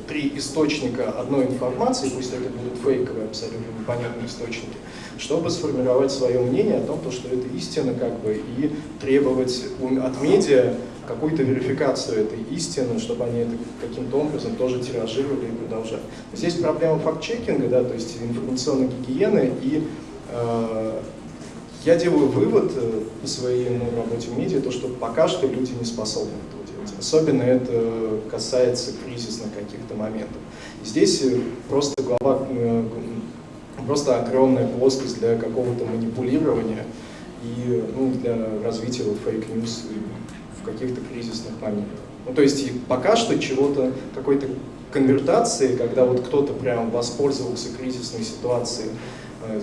три источника одной информации, пусть это будут фейковые, абсолютно непонятные источники, чтобы сформировать свое мнение о том, что это истина, как бы, и требовать от медиа какую-то верификацию этой истины, чтобы они это каким-то образом тоже тиражировали и продолжали. Здесь проблема факт-чекинга, да, то есть информационной гигиены и э, я делаю вывод э, по своей работе в медиа, то, что пока что люди не способны этого делать. Особенно это касается кризисных каких-то моментов. Здесь э, просто глава, э, просто огромная плоскость для какого-то манипулирования и ну, для развития вот, fake news в каких-то кризисных моментах. Ну, то есть пока что чего-то, какой-то конвертации, когда вот кто-то прям воспользовался кризисной ситуацией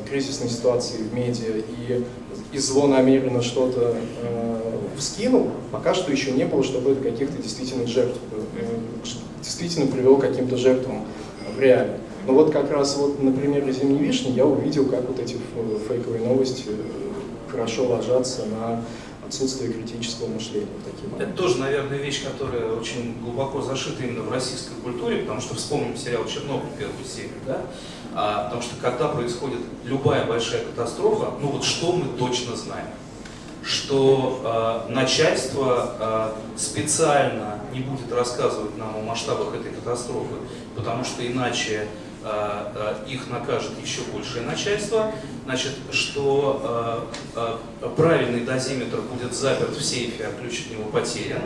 кризисной ситуации в медиа и, и злонамеренно что-то э, вскинул, пока что еще не было, чтобы это каких-то действительно жертв, э, действительно привело к каким-то жертвам в реале. Но вот как раз вот на примере «Зимней вишни» я увидел, как вот эти фейковые новости э, хорошо ложатся на отсутствие критического мышления. В Это тоже, наверное, вещь, которая очень глубоко зашита именно в российской культуре, потому что вспомним сериал «Чернобыль» первую серию, да? А, потому что когда происходит любая большая катастрофа, ну вот что мы точно знаем? Что э, начальство э, специально не будет рассказывать нам о масштабах этой катастрофы, потому что иначе э, э, их накажет еще большее начальство, значит, что правильный дозиметр будет заперт в сейфе, а ключ от него потерян,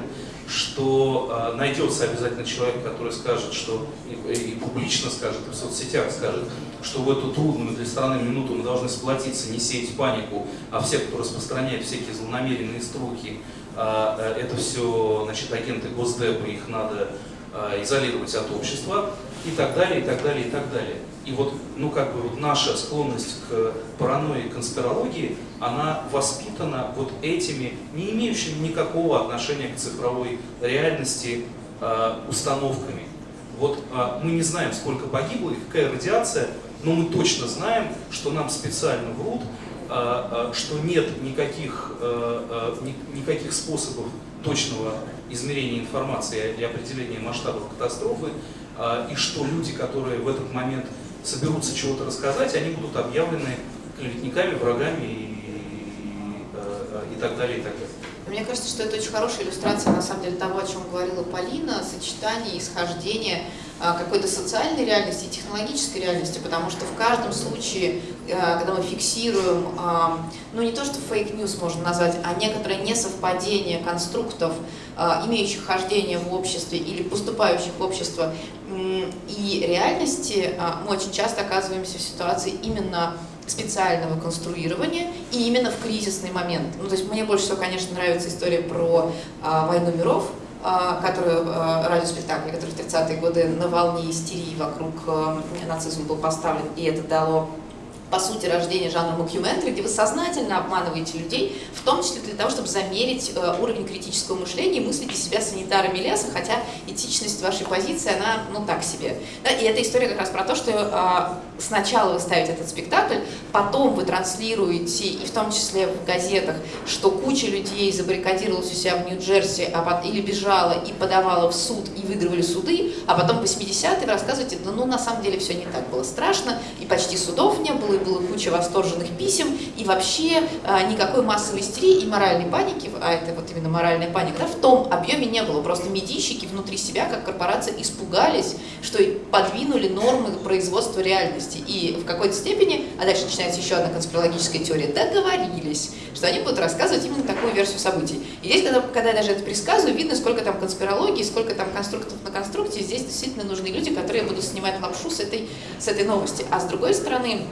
что э, найдется обязательно человек, который скажет, что и, и публично скажет, и в соцсетях скажет, что в эту трудную для страны минуту мы должны сплотиться, не сеять панику, а все, кто распространяет всякие злонамеренные струки, э, э, это все значит, агенты Госдепа, их надо э, изолировать от общества и так далее, и так далее, и так далее. И вот, ну как бы вот наша склонность к паранойи, конспирологии, она воспитана вот этими, не имеющими никакого отношения к цифровой реальности э, установками. Вот э, мы не знаем, сколько погибло и какая радиация, но мы точно знаем, что нам специально врут, э, э, что нет никаких, э, э, ни, никаких способов точного измерения информации и определения масштабов катастрофы, и что люди, которые в этот момент соберутся чего-то рассказать, они будут объявлены клеветниками, врагами и, и, э, и так далее, и так далее. Мне кажется, что это очень хорошая иллюстрация, на самом деле, того, о чем говорила Полина, сочетание, исхождение а, какой-то социальной реальности и технологической реальности, потому что в каждом случае, а, когда мы фиксируем, а, ну не то, что fake news можно назвать, а некоторое несовпадение конструктов, имеющих хождение в обществе или поступающих в общество и реальности, мы очень часто оказываемся в ситуации именно специального конструирования и именно в кризисный момент. Ну, то есть мне больше всего, конечно, нравится история про а, «Войну миров», а, которую, а, радиоспектакль, который в 30-е годы на волне истерии вокруг а, нацизма был поставлен, и это дало по сути, рождения жанра мокюментри, где вы сознательно обманываете людей, в том числе для того, чтобы замерить э, уровень критического мышления и мыслите себя санитарами леса, хотя этичность вашей позиции, она, ну, так себе. Да, и эта история как раз про то, что э, сначала вы ставите этот спектакль, потом вы транслируете, и в том числе в газетах, что куча людей забаррикадировалась у себя в Нью-Джерси а, или бежала и подавала в суд, и выигрывали суды, а потом по 80-е вы рассказываете, ну, ну, на самом деле все не так было страшно, и почти судов не было, было куча восторженных писем, и вообще а, никакой массовой истерии и моральной паники, а это вот именно моральная паника, да, в том объеме не было. Просто медийщики внутри себя, как корпорация, испугались, что подвинули нормы производства реальности. И в какой-то степени, а дальше начинается еще одна конспирологическая теория, договорились, что они будут рассказывать именно такую версию событий. И здесь, когда, когда я даже это предсказываю, видно, сколько там конспирологии, сколько там конструктов на конструкции. Здесь действительно нужны люди, которые будут снимать лапшу с этой, с этой новости. А с другой стороны,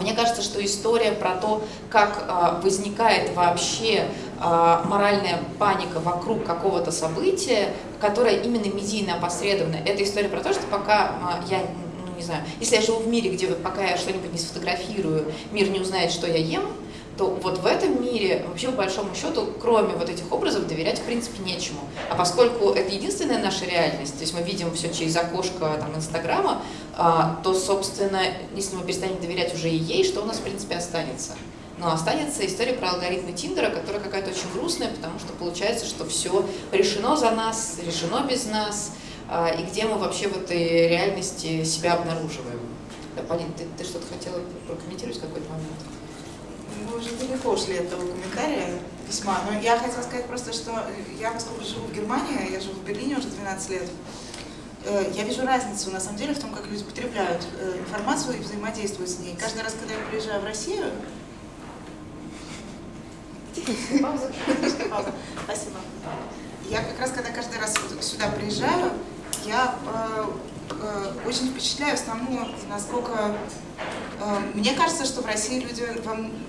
мне кажется, что история про то, как а, возникает вообще а, моральная паника вокруг какого-то события, которое именно медийно опосредовано, это история про то, что пока я ну, не знаю, если я живу в мире, где пока я что-нибудь не сфотографирую, мир не узнает, что я ем, то вот в этом мире вообще по большому счету, кроме вот этих образов, доверять в принципе нечему. А поскольку это единственная наша реальность, то есть мы видим все через окошко там, Инстаграма, а, то, собственно, если мы перестанем доверять уже и ей, что у нас в принципе останется? Но останется история про алгоритмы Тиндера, которая какая-то очень грустная, потому что получается, что все решено за нас, решено без нас, а, и где мы вообще в этой реальности себя обнаруживаем. Да, Полин, ты, ты что-то хотела прокомментировать в какой-то момент? Мы уже далеко ушли от этого комментария письма, но я хотела сказать просто, что я, поскольку живу в Германии, я живу в Берлине уже 12 лет, э, я вижу разницу, на самом деле, в том, как люди потребляют э, информацию и взаимодействуют с ней. Каждый раз, когда я приезжаю в Россию... Пауза. Спасибо. Я как раз, когда каждый раз сюда приезжаю, я э, очень впечатляюсь тому, насколько э, мне кажется, что в России люди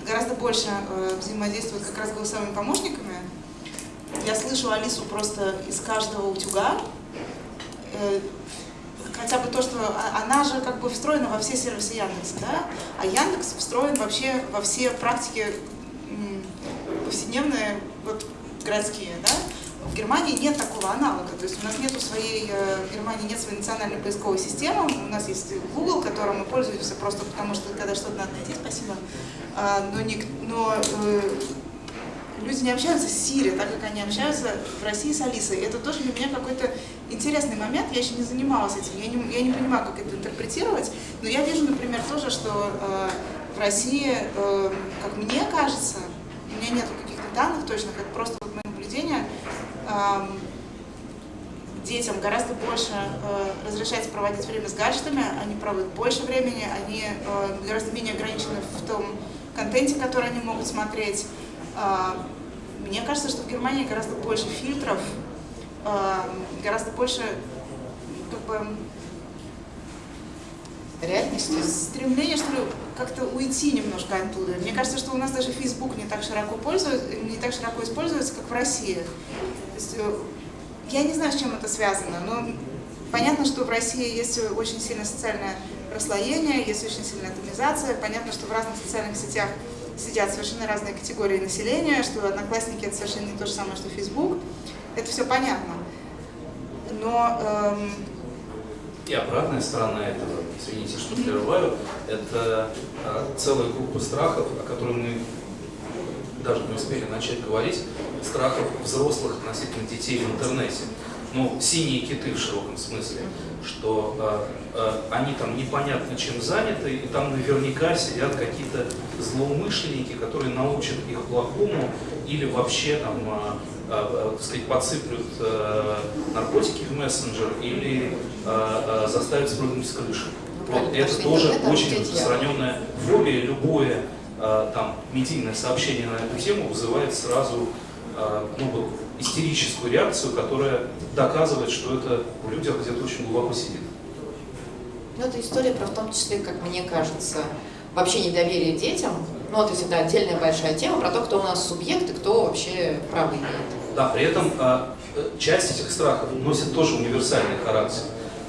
гораздо больше э, взаимодействуют как раз голосовыми помощниками. Я слышу Алису просто из каждого утюга. Хотя бы то, что она же как бы встроена во все сервисы Яндекса, да? А Яндекс встроен вообще во все практики повседневные, вот городские, да? В Германии нет такого аналога, то есть у нас нет своей, э, в Германии нет своей национальной поисковой системы, у нас есть Google, которым мы пользуемся просто потому, что когда что-то надо найти, спасибо, а, но, не, но э, люди не общаются с Siri, так как они общаются в России с Алисой. Это тоже для меня какой-то интересный момент, я еще не занималась этим, я не, я не понимаю, как это интерпретировать, но я вижу, например, тоже, что э, в России, как мне кажется, у меня нет каких-то данных точно, как просто вот мое наблюдение, детям гораздо больше э, разрешается проводить время с гаджетами, они проводят больше времени, они э, гораздо менее ограничены в том контенте, который они могут смотреть. Э, мне кажется, что в Германии гораздо больше фильтров гораздо больше как бы, реальности. Стремление, что ли, как-то уйти немножко оттуда. Мне кажется, что у нас даже Facebook не так широко пользуется, не так широко используется, как в России. Есть, э, я не знаю, с чем это связано, но понятно, что в России есть очень сильное социальное расслоение, есть очень сильная атомизация. Понятно, что в разных социальных сетях сидят совершенно разные категории населения, что одноклассники это совершенно не то же самое, что Facebook. Это все понятно. Но эм, и обратная сторона этого, извините, что прерываю, это а, целая группа страхов, о которых мы даже не успели начать говорить, страхов взрослых относительно детей в интернете. Ну, синие киты в широком смысле, что а, а, они там непонятно чем заняты, и там наверняка сидят какие-то злоумышленники, которые научат их плохому или вообще там а, Э, так сказать, подсыплют э, наркотики в мессенджер или э, заставят спрыгнуть с крыши. Ну, вот это тоже очень распространенная фобия. Любое там медийное сообщение на эту тему вызывает сразу ну, вот, истерическую реакцию, которая доказывает, что это в людях где-то очень глубоко сидит. Ну, это история про, в том числе, как мне кажется, вообще недоверие детям. Ну, то есть это отдельная большая тема про то, кто у нас субъект и кто вообще право имеет. Да, при этом э, часть этих страхов носит тоже универсальный характер.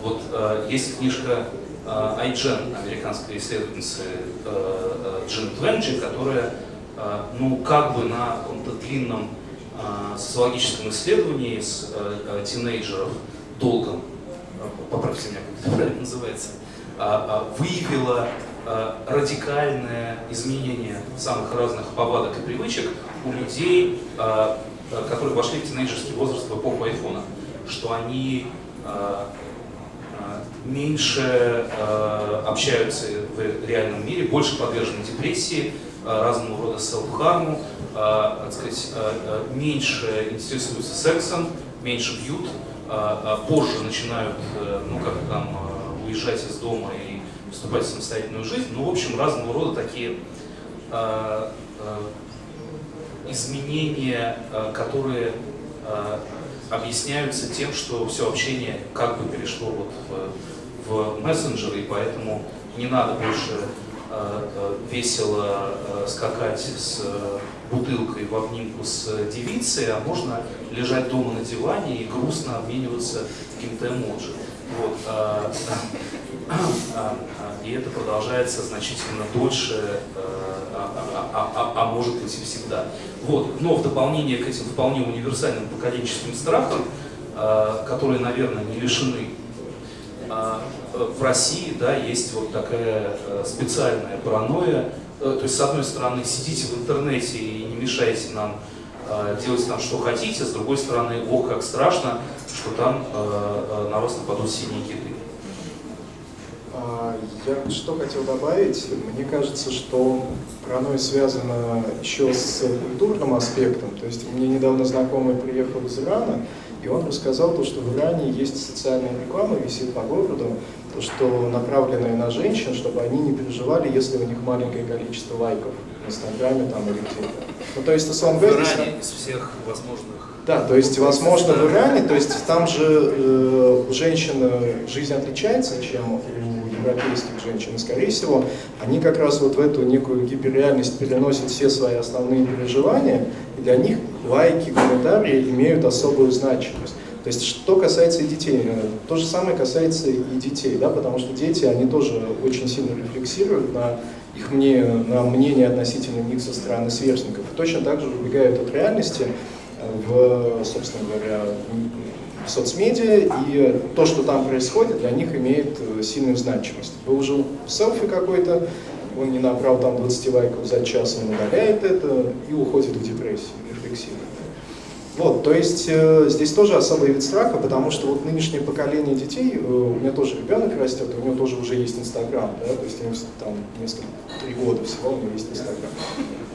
Вот есть книжка Айджен, американской исследовательницы э, э, Джин Тленджи, которая, э, ну, как бы на каком-то длинном э, социологическом исследовании с э, э, тинейджеров долгом, э, поправьте меня, как это правильно называется, э, э, выявила э, радикальное изменение самых разных повадок и привычек у людей, э, Э, которые вошли в тинейджерский возраст в эпоху айфона, что они э, э, меньше общаются в реальном мире, больше подвержены депрессии, разного рода селф-харму, так сказать, меньше интересуются сексом, меньше бьют, позже начинают, ну как там, уезжать из дома и вступать в самостоятельную жизнь. Ну, в общем, разного рода такие изменения, э, которые э, объясняются тем, что все общение как бы перешло вот в, в мессенджеры, и поэтому не надо больше э, весело скакать с бутылкой в обнимку с девицей, а можно лежать дома на диване и грустно обмениваться каким-то эмоджи. Вот, а, и это продолжается значительно дольше, а, а, а, а может быть и всегда. Вот. Но в дополнение к этим вполне универсальным поколенческим страхам, которые, наверное, не лишены в России да, есть вот такая специальная паранойя. То есть, с одной стороны, сидите в интернете и не мешайте нам делать там, что хотите, с другой стороны, ох, как страшно, что там на вас нападут синие киты. А, я что хотел добавить, мне кажется, что паранойя связана еще с культурным аспектом. То есть мне недавно знакомый приехал из Ирана, и он рассказал то, что в Иране есть социальная реклама, висит по городу, то, что направленная на женщин, чтобы они не переживали, если у них маленькое количество лайков в Инстаграме там или где-то. Ну, то есть, говоря... В Иране из всех возможных... Да, то есть, возможно, в Иране, то есть, там же э, у женщин жизнь отличается, чем у европейских женщин. И, скорее всего, они как раз вот в эту некую гиперреальность переносят все свои основные переживания, и для них лайки, комментарии имеют особую значимость. То есть, что касается и детей, э, то же самое касается и детей, да, потому что дети, они тоже очень сильно рефлексируют на их мнение, на мнение относительно них со стороны сверстников. И точно так же убегают от реальности в, собственно говоря, в соцмедиа, и то, что там происходит, для них имеет э, сильную значимость. Выложил селфи какой-то, он не набрал там 20 лайков за час, он удаляет это и уходит в депрессию, рефлексирует. Вот, то есть э, здесь тоже особый вид страха, потому что вот нынешнее поколение детей, э, у меня тоже ребенок растет, у него тоже уже есть Инстаграм, да, то есть ему там несколько, три года всего у него есть Инстаграм.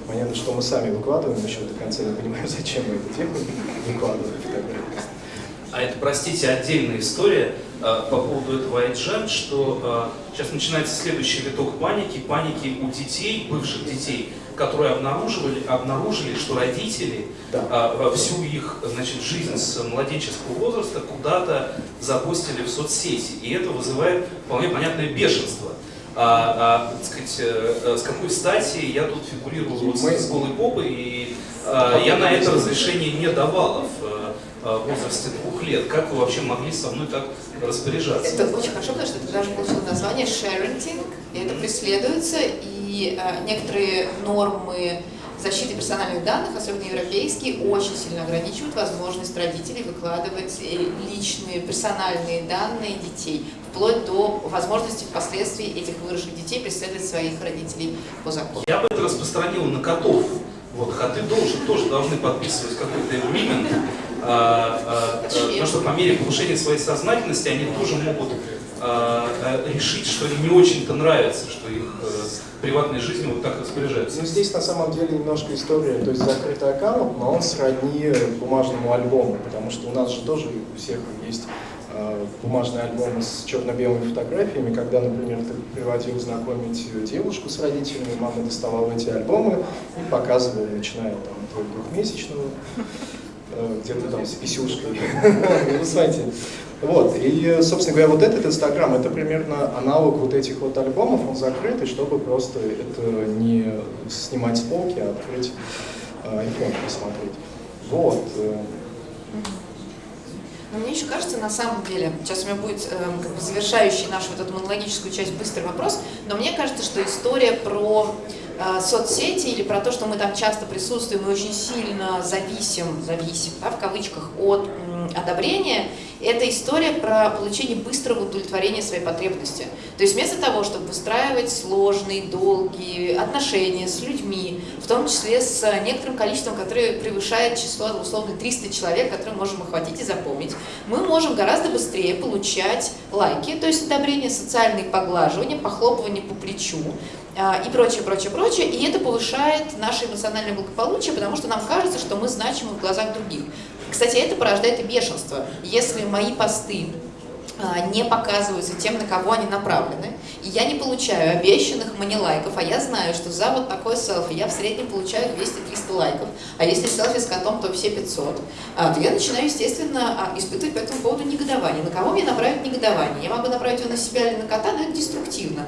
Понятно, что мы сами выкладываем, еще до конца не понимаю, зачем мы это делаем, выкладываем фотографии. А это, простите, отдельная история э, по поводу этого IGN, что э, сейчас начинается следующий виток паники, паники у детей, бывших детей, которые обнаруживали, обнаружили, что родители Да. а, всю их значит, жизнь с младенческого возраста куда-то запустили в соцсети. И это вызывает вполне понятное бешенство. А, а, так сказать, э, с какой стати я тут фигурирую вот с, голой попой, и а, я на это разрешение не давала в э, в возрасте двух лет. Как вы вообще могли со мной так распоряжаться? Это очень хорошо, потому что это даже получило название sharenting, и это преследуется, и э, некоторые нормы защиты персональных данных, особенно европейские, очень сильно ограничивают возможность родителей выкладывать э, личные персональные данные детей, вплоть до возможности впоследствии этих выросших детей преследовать своих родителей по закону. Я бы это распространил на котов. Вот, коты должен, тоже должны подписывать какой-то agreement, а, а, а, потому что по мере повышения своей сознательности они тоже могут а, а, решить, что им не очень-то нравится, что их э, приватной жизнью вот так распоряжаются. Ну, здесь на самом деле немножко история, то есть закрытый аккаунт, но он сродни бумажному альбому, потому что у нас же тоже у всех есть э, бумажные альбомы с черно-белыми фотографиями, когда, например, ты приводил знакомить девушку с родителями, мама доставала эти альбомы и показывала, начиная там от двухмесячного, э, где-то там с писюшкой. Вы знаете, вот, и, собственно говоря, вот этот Инстаграм, это примерно аналог вот этих вот альбомов, он закрытый, чтобы просто это не снимать с полки, а открыть э, iPhone посмотреть. Вот. э, Но мне еще кажется, на самом деле, сейчас у меня будет эм, как бы завершающий нашу вот эту монологическую часть быстрый вопрос, но мне кажется, что история про э, соцсети или про то, что мы там часто присутствуем и очень сильно зависим, зависим, да, в кавычках, от м, одобрения, это история про получение быстрого удовлетворения своей потребности. То есть вместо того, чтобы выстраивать сложные, долгие отношения с людьми, в том числе с некоторым количеством, которое превышает число, условно, 300 человек, которые можем охватить и запомнить, мы можем гораздо быстрее получать лайки, то есть одобрение, социальные поглаживания, похлопывание по плечу, а, и прочее, прочее, прочее. И это повышает наше эмоциональное благополучие, потому что нам кажется, что мы значимы в глазах других. Кстати, это порождает и бешенство. Если мои посты а, не показываются тем, на кого они направлены, и я не получаю обещанных мне лайков, а я знаю, что за вот такой селфи я в среднем получаю 200-300 лайков, а если селфи с котом, то все 500, а, то я начинаю, естественно, а, испытывать по этому поводу негодование. На кого мне направить негодование? Я могу направить его на себя или на кота, но это деструктивно.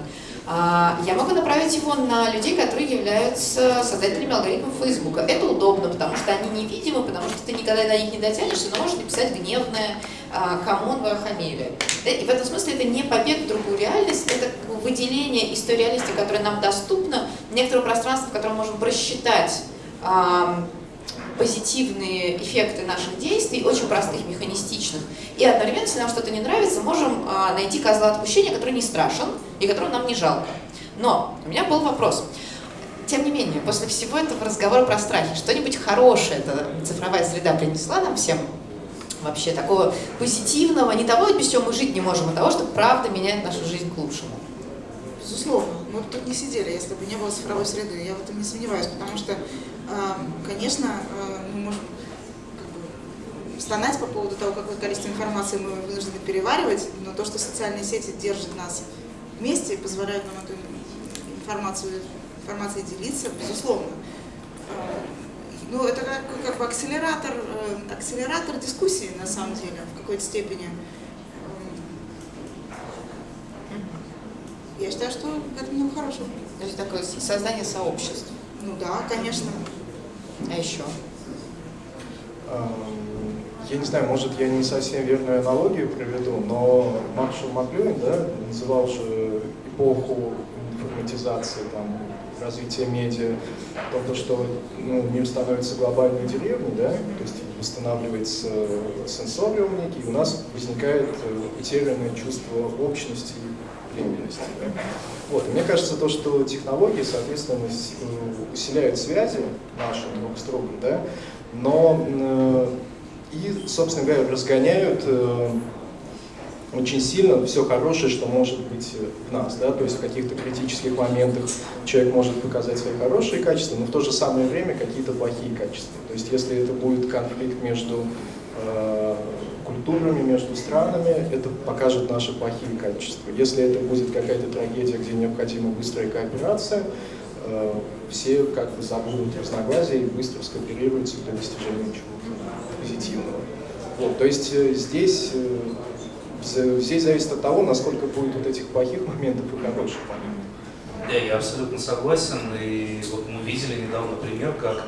А, Я могу направить его на людей, которые являются создателями алгоритмов Фейсбука. Это удобно, потому что они невидимы, потому что ты никогда до них не дотянешься, но можешь написать гневное а, «come on, вы охамели». И в этом смысле это не побег в другую реальность, это выделение из той реальности, которая нам доступна, некоторого пространства, в котором можем просчитать ам, позитивные эффекты наших действий, очень простых, механистичных. И одновременно, если нам что-то не нравится, можем а, найти козла отпущения, который не страшен и которого нам не жалко. Но у меня был вопрос. Тем не менее, после всего этого разговора про страхи, что-нибудь хорошее эта цифровая среда принесла нам всем? Вообще такого позитивного, не того, без чего мы жить не можем, а того, что правда меняет нашу жизнь к лучшему. Безусловно, мы бы тут не сидели, если бы не было цифровой среды, я в этом не сомневаюсь, потому что, э, конечно, э, мы можем стонать по поводу того, какое количество информации мы вынуждены переваривать, но то, что социальные сети держат нас вместе и позволяют нам эту информацию, информацией делиться, безусловно. Э, Ну, это как, как бы акселератор, э, акселератор дискуссии, на самом деле, в какой-то степени. Я считаю, что это не хорошо. То есть такое создание сообществ. Ну да, конечно. А еще? Эм, Я не знаю, может, я не совсем верную аналогию приведу, но Маршал Маклюин да, называл же эпоху информатизации, там, развития медиа, то, то, что ну, мир становится глобальной деревней, да, то есть восстанавливается сенсориум некий, и у нас возникает э, потерянное чувство общности и племенности. Да. Вот. И мне кажется, то, что технологии, соответственно, э, усиляют связи наши друг с другом, да, но э, и, собственно говоря, разгоняют э, очень сильно все хорошее, что может быть э, в нас, да, то есть в каких-то критических моментах человек может показать свои хорошие качества, но в то же самое время какие-то плохие качества. То есть если это будет конфликт между э, культурами, между странами, это покажет наши плохие качества. Если это будет какая-то трагедия, где необходима быстрая кооперация, э, все как бы забудут разногласия и быстро скооперируются для достижения чего-то позитивного. Вот, то есть э, здесь, э, здесь зависит от того, насколько будет вот этих плохих моментов и хороших моментов. Да, я абсолютно согласен. И вот мы видели недавно пример, как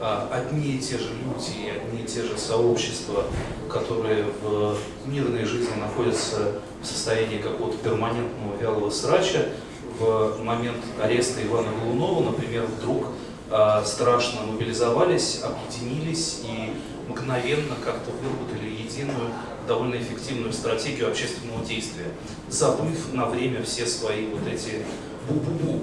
а, одни и те же люди, одни и те же сообщества, которые в мирной жизни находятся в состоянии какого-то перманентного вялого срача, в момент ареста Ивана Голунова, например, вдруг э, страшно мобилизовались, объединились и мгновенно как-то выработали единую, довольно эффективную стратегию общественного действия, забыв на время все свои вот эти бу-бу-бу.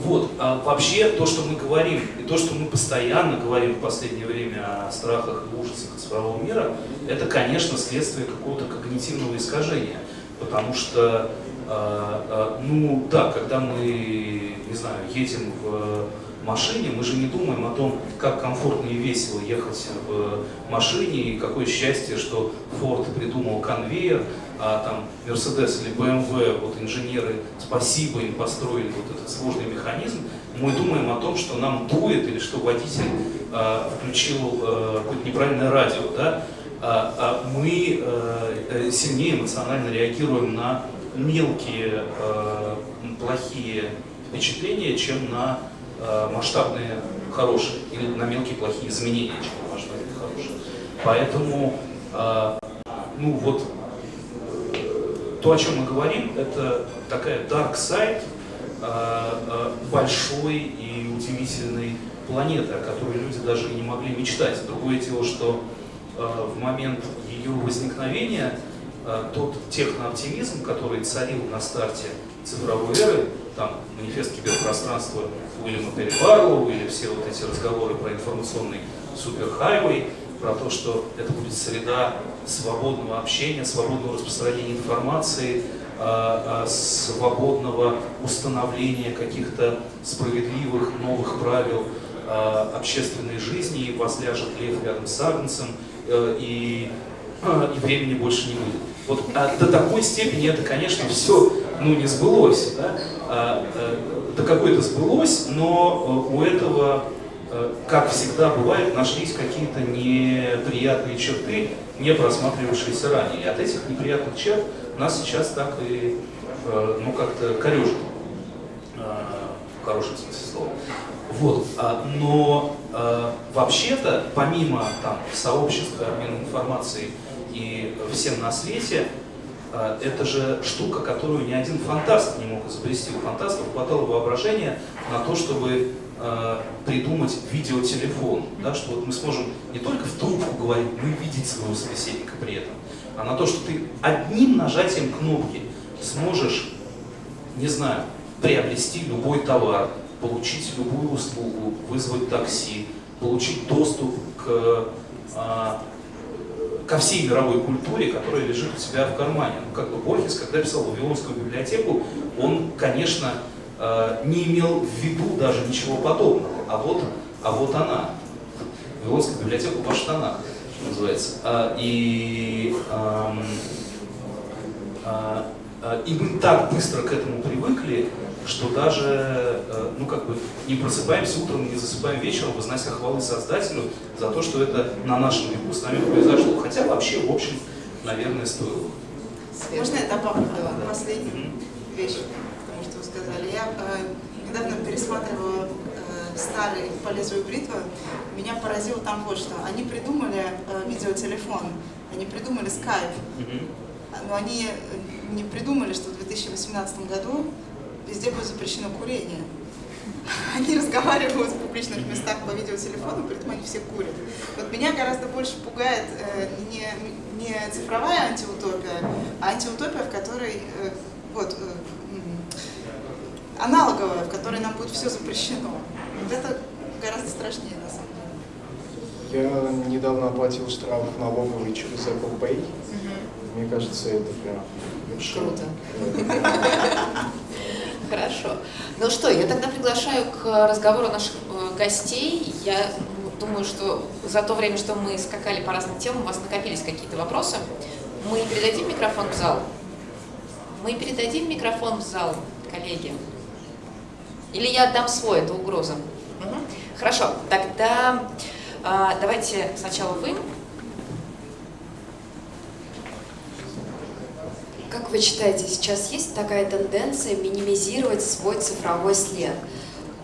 Вот, а вообще то, что мы говорим, и то, что мы постоянно говорим в последнее время о страхах и ужасах цифрового мира, это, конечно, следствие какого-то когнитивного искажения. Потому что а, а, ну да, когда мы, не знаю, едем в машине, мы же не думаем о том, как комфортно и весело ехать в машине, и какое счастье, что Ford придумал конвейер, а там Mercedes или BMW, вот инженеры, спасибо им построили вот этот сложный механизм. Мы думаем о том, что нам дует или что водитель э, включил э, какое-то неправильное радио, да? а, а мы э, сильнее эмоционально реагируем на мелкие э, плохие впечатления, чем на э, масштабные хорошие, или на мелкие плохие изменения, чем масштабные хорошие. Поэтому, э, ну вот, то, о чем мы говорим, это такая dark side э, э, большой и удивительной планеты, о которой люди даже и не могли мечтать. Другое дело, что э, в момент ее возникновения Э, тот технооптимизм, который царил на старте цифровой эры, там манифест киберпространства Уильяма Перри Барлоу или все вот эти разговоры про информационный суперхайвей, про то, что это будет среда свободного общения, свободного распространения информации, э, э, свободного установления каких-то справедливых новых правил общественной жизни, и возляжет лев рядом с Агнцем, и, и времени больше не будет. Вот а до такой степени это, конечно, все ну, не сбылось. Да? А, а, до какой-то сбылось, но э, у этого, а, как всегда бывает, нашлись какие-то неприятные черты, не просматривавшиеся ранее. И от этих неприятных черт нас сейчас так и ну, как-то корежит. В хорошем смысле слова. Вот. А, но вообще-то, помимо там, сообщества, обмена информацией и всем на свете, это же штука, которую ни один фантаст не мог изобрести. У фантастов хватало воображения на то, чтобы э, придумать видеотелефон, да, что вот мы сможем не только в трубку говорить, но и видеть своего собеседника при этом, а на то, что ты одним нажатием кнопки сможешь, не знаю, приобрести любой товар, получить любую услугу, вызвать такси, получить доступ к э, ко всей мировой культуре, которая лежит у себя в кармане. Ну, как бы Борхес, когда писал Вавилонскую библиотеку, он, конечно, э, не имел в виду даже ничего подобного. А вот, а вот она. Вавилонская библиотека в Баштанах, что называется. А, и, а, а, и мы так быстро к этому привыкли, что даже, э, ну как бы, не просыпаемся утром, не засыпаем вечером, вознося хвалы Создателю за то, что это на нашем веку с нами произошло. Хотя вообще, в общем, наверное, стоило. Можно я добавлю да, последнюю вещь к тому, что вы сказали? Я э, недавно пересматривала э, старый «По лезвию бритвы». Меня поразило там вот что. Они придумали э, видеотелефон, они придумали скайп, но они не придумали, что в 2018 году везде будет запрещено курение. Они разговаривают в публичных местах по видеотелефону, при этом они все курят. Вот меня гораздо больше пугает э, не, не цифровая антиутопия, а антиутопия, в которой э, вот, э, аналоговая, в которой нам будет все запрещено. Вот это гораздо страшнее на самом деле. Я недавно оплатил штраф налоговый через Apple Pay. Угу. Мне кажется, это прям Круто. Хорошо. Ну что, я тогда приглашаю к разговору наших э, гостей. Я думаю, что за то время, что мы скакали по разным темам, у вас накопились какие-то вопросы. Мы передадим микрофон в зал. Мы передадим микрофон в зал, коллеги. Или я отдам свой, это угроза. Угу. Хорошо, тогда а, давайте сначала вы. Как вы считаете, сейчас есть такая тенденция минимизировать свой цифровой след?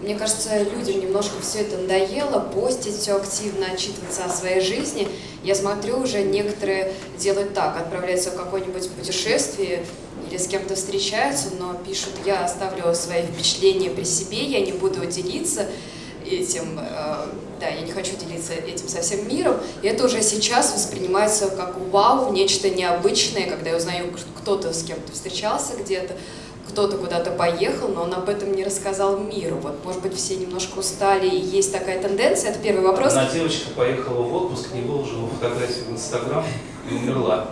Мне кажется, людям немножко все это надоело, постить все активно, отчитываться о своей жизни. Я смотрю, уже некоторые делают так, отправляются в какое-нибудь путешествие или с кем-то встречаются, но пишут, я оставлю свои впечатления при себе, я не буду делиться этим, э, да, я не хочу делиться этим со всем миром, и это уже сейчас воспринимается как вау, нечто необычное, когда я узнаю, кто-то с кем-то встречался где-то, кто-то куда-то поехал, но он об этом не рассказал миру. Вот, может быть, все немножко устали, и есть такая тенденция. Это первый вопрос. Одна девочка поехала в отпуск, не выложила фотографию в Инстаграм и умерла.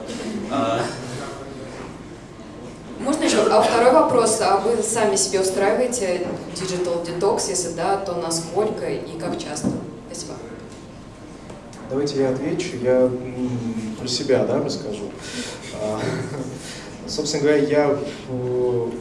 Можно еще? А второй вопрос. А вы сами себе устраиваете digital detox? Если да, то насколько и как часто? Спасибо. Давайте я отвечу. Я про себя да, расскажу. А, собственно говоря, я,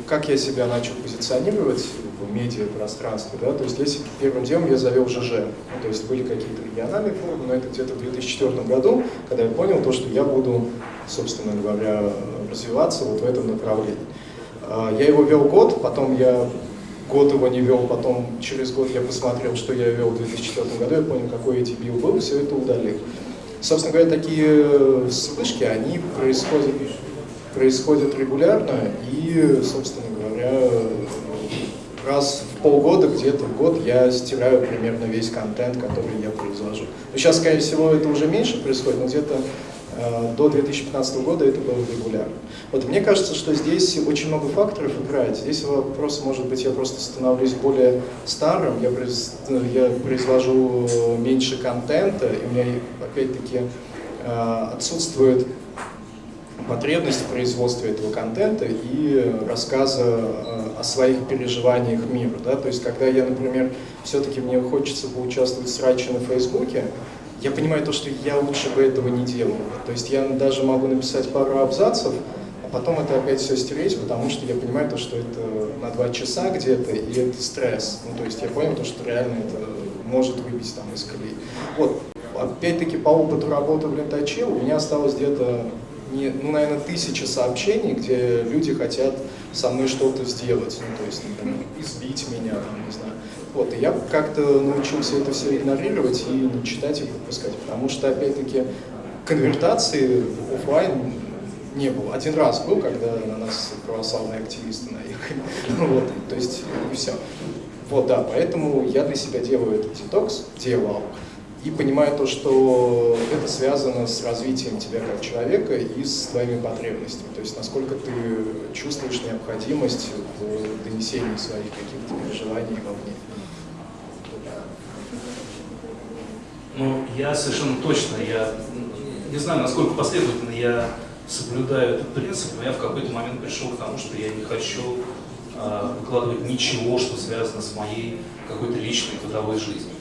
как я себя начал позиционировать в медиапространстве, да, то есть если первым делом я завел ЖЖ, ну, то есть были какие-то региональные форумы, но это где-то в 2004 году, когда я понял то, что я буду, собственно говоря, развиваться вот в этом направлении. А, я его вел год, потом я год его не вел, потом через год я посмотрел, что я вел в 2004 году, я понял, какой бил был, все это удалил. Собственно говоря, такие вспышки, они происходят, происходят регулярно, и, собственно говоря, раз в полгода, где-то в год я стираю примерно весь контент, который я произвожу. Но сейчас, скорее всего, это уже меньше происходит, но где-то Э, до 2015 года это было регулярно. Вот мне кажется, что здесь очень много факторов играет. Здесь вопрос, может быть, я просто становлюсь более старым, я, произ, я произвожу меньше контента, и у меня, опять-таки, э, отсутствует потребность в производстве этого контента и рассказа э, о своих переживаниях мира. Да? То есть, когда я, например, все-таки мне хочется поучаствовать в сраче на Фейсбуке, я понимаю то, что я лучше бы этого не делал. То есть я даже могу написать пару абзацев, а потом это опять все стереть, потому что я понимаю то, что это на два часа где-то, и это стресс. Ну, то есть я понял то, что реально это может выбить там из колеи. Вот, опять-таки по опыту работы в лентаче у меня осталось где-то, ну, наверное, тысяча сообщений, где люди хотят со мной что-то сделать, ну, то есть, например, избить меня, там, не знаю, вот, и я как-то научился это все игнорировать и не читать и пропускать, потому что, опять-таки, конвертации офлайн не было. Один раз был, когда на нас православные активисты наехали. Вот, то есть, и все. Вот, да, поэтому я для себя делаю этот детокс, делал, и понимаю то, что это связано с развитием тебя как человека и с твоими потребностями. То есть, насколько ты чувствуешь необходимость в донесении своих каких-то переживаний вовне. Ну, я совершенно точно, я не знаю, насколько последовательно я соблюдаю этот принцип, но я в какой-то момент пришел к тому, что я не хочу э, выкладывать ничего, что связано с моей какой-то личной трудовой жизнью.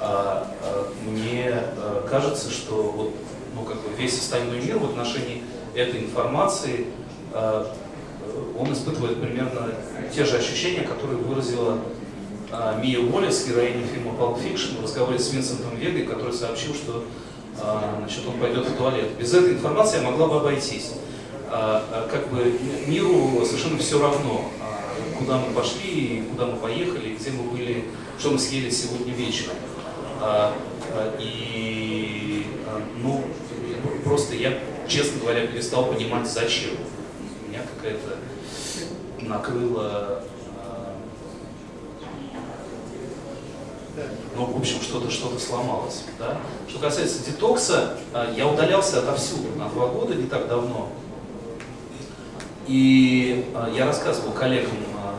А, а, мне а, кажется, что вот, ну, как бы весь остальной мир в отношении этой информации, а, он испытывает примерно те же ощущения, которые выразила Мия Уоллес, героиня фильма Pulp Fiction, в разговоре с Винсентом Вегой, который сообщил, что а, значит, он пойдет в туалет. Без этой информации я могла бы обойтись. А, как бы миру совершенно все равно, куда мы пошли, куда мы поехали, где мы были, что мы съели сегодня вечером. И, ну, просто я, честно говоря, перестал понимать, зачем. Меня какая-то накрыла ну, в общем, что-то что, -то, сломалось. Да? Что касается детокса, а, я удалялся отовсюду на два года, не так давно. И а, я рассказывал коллегам а,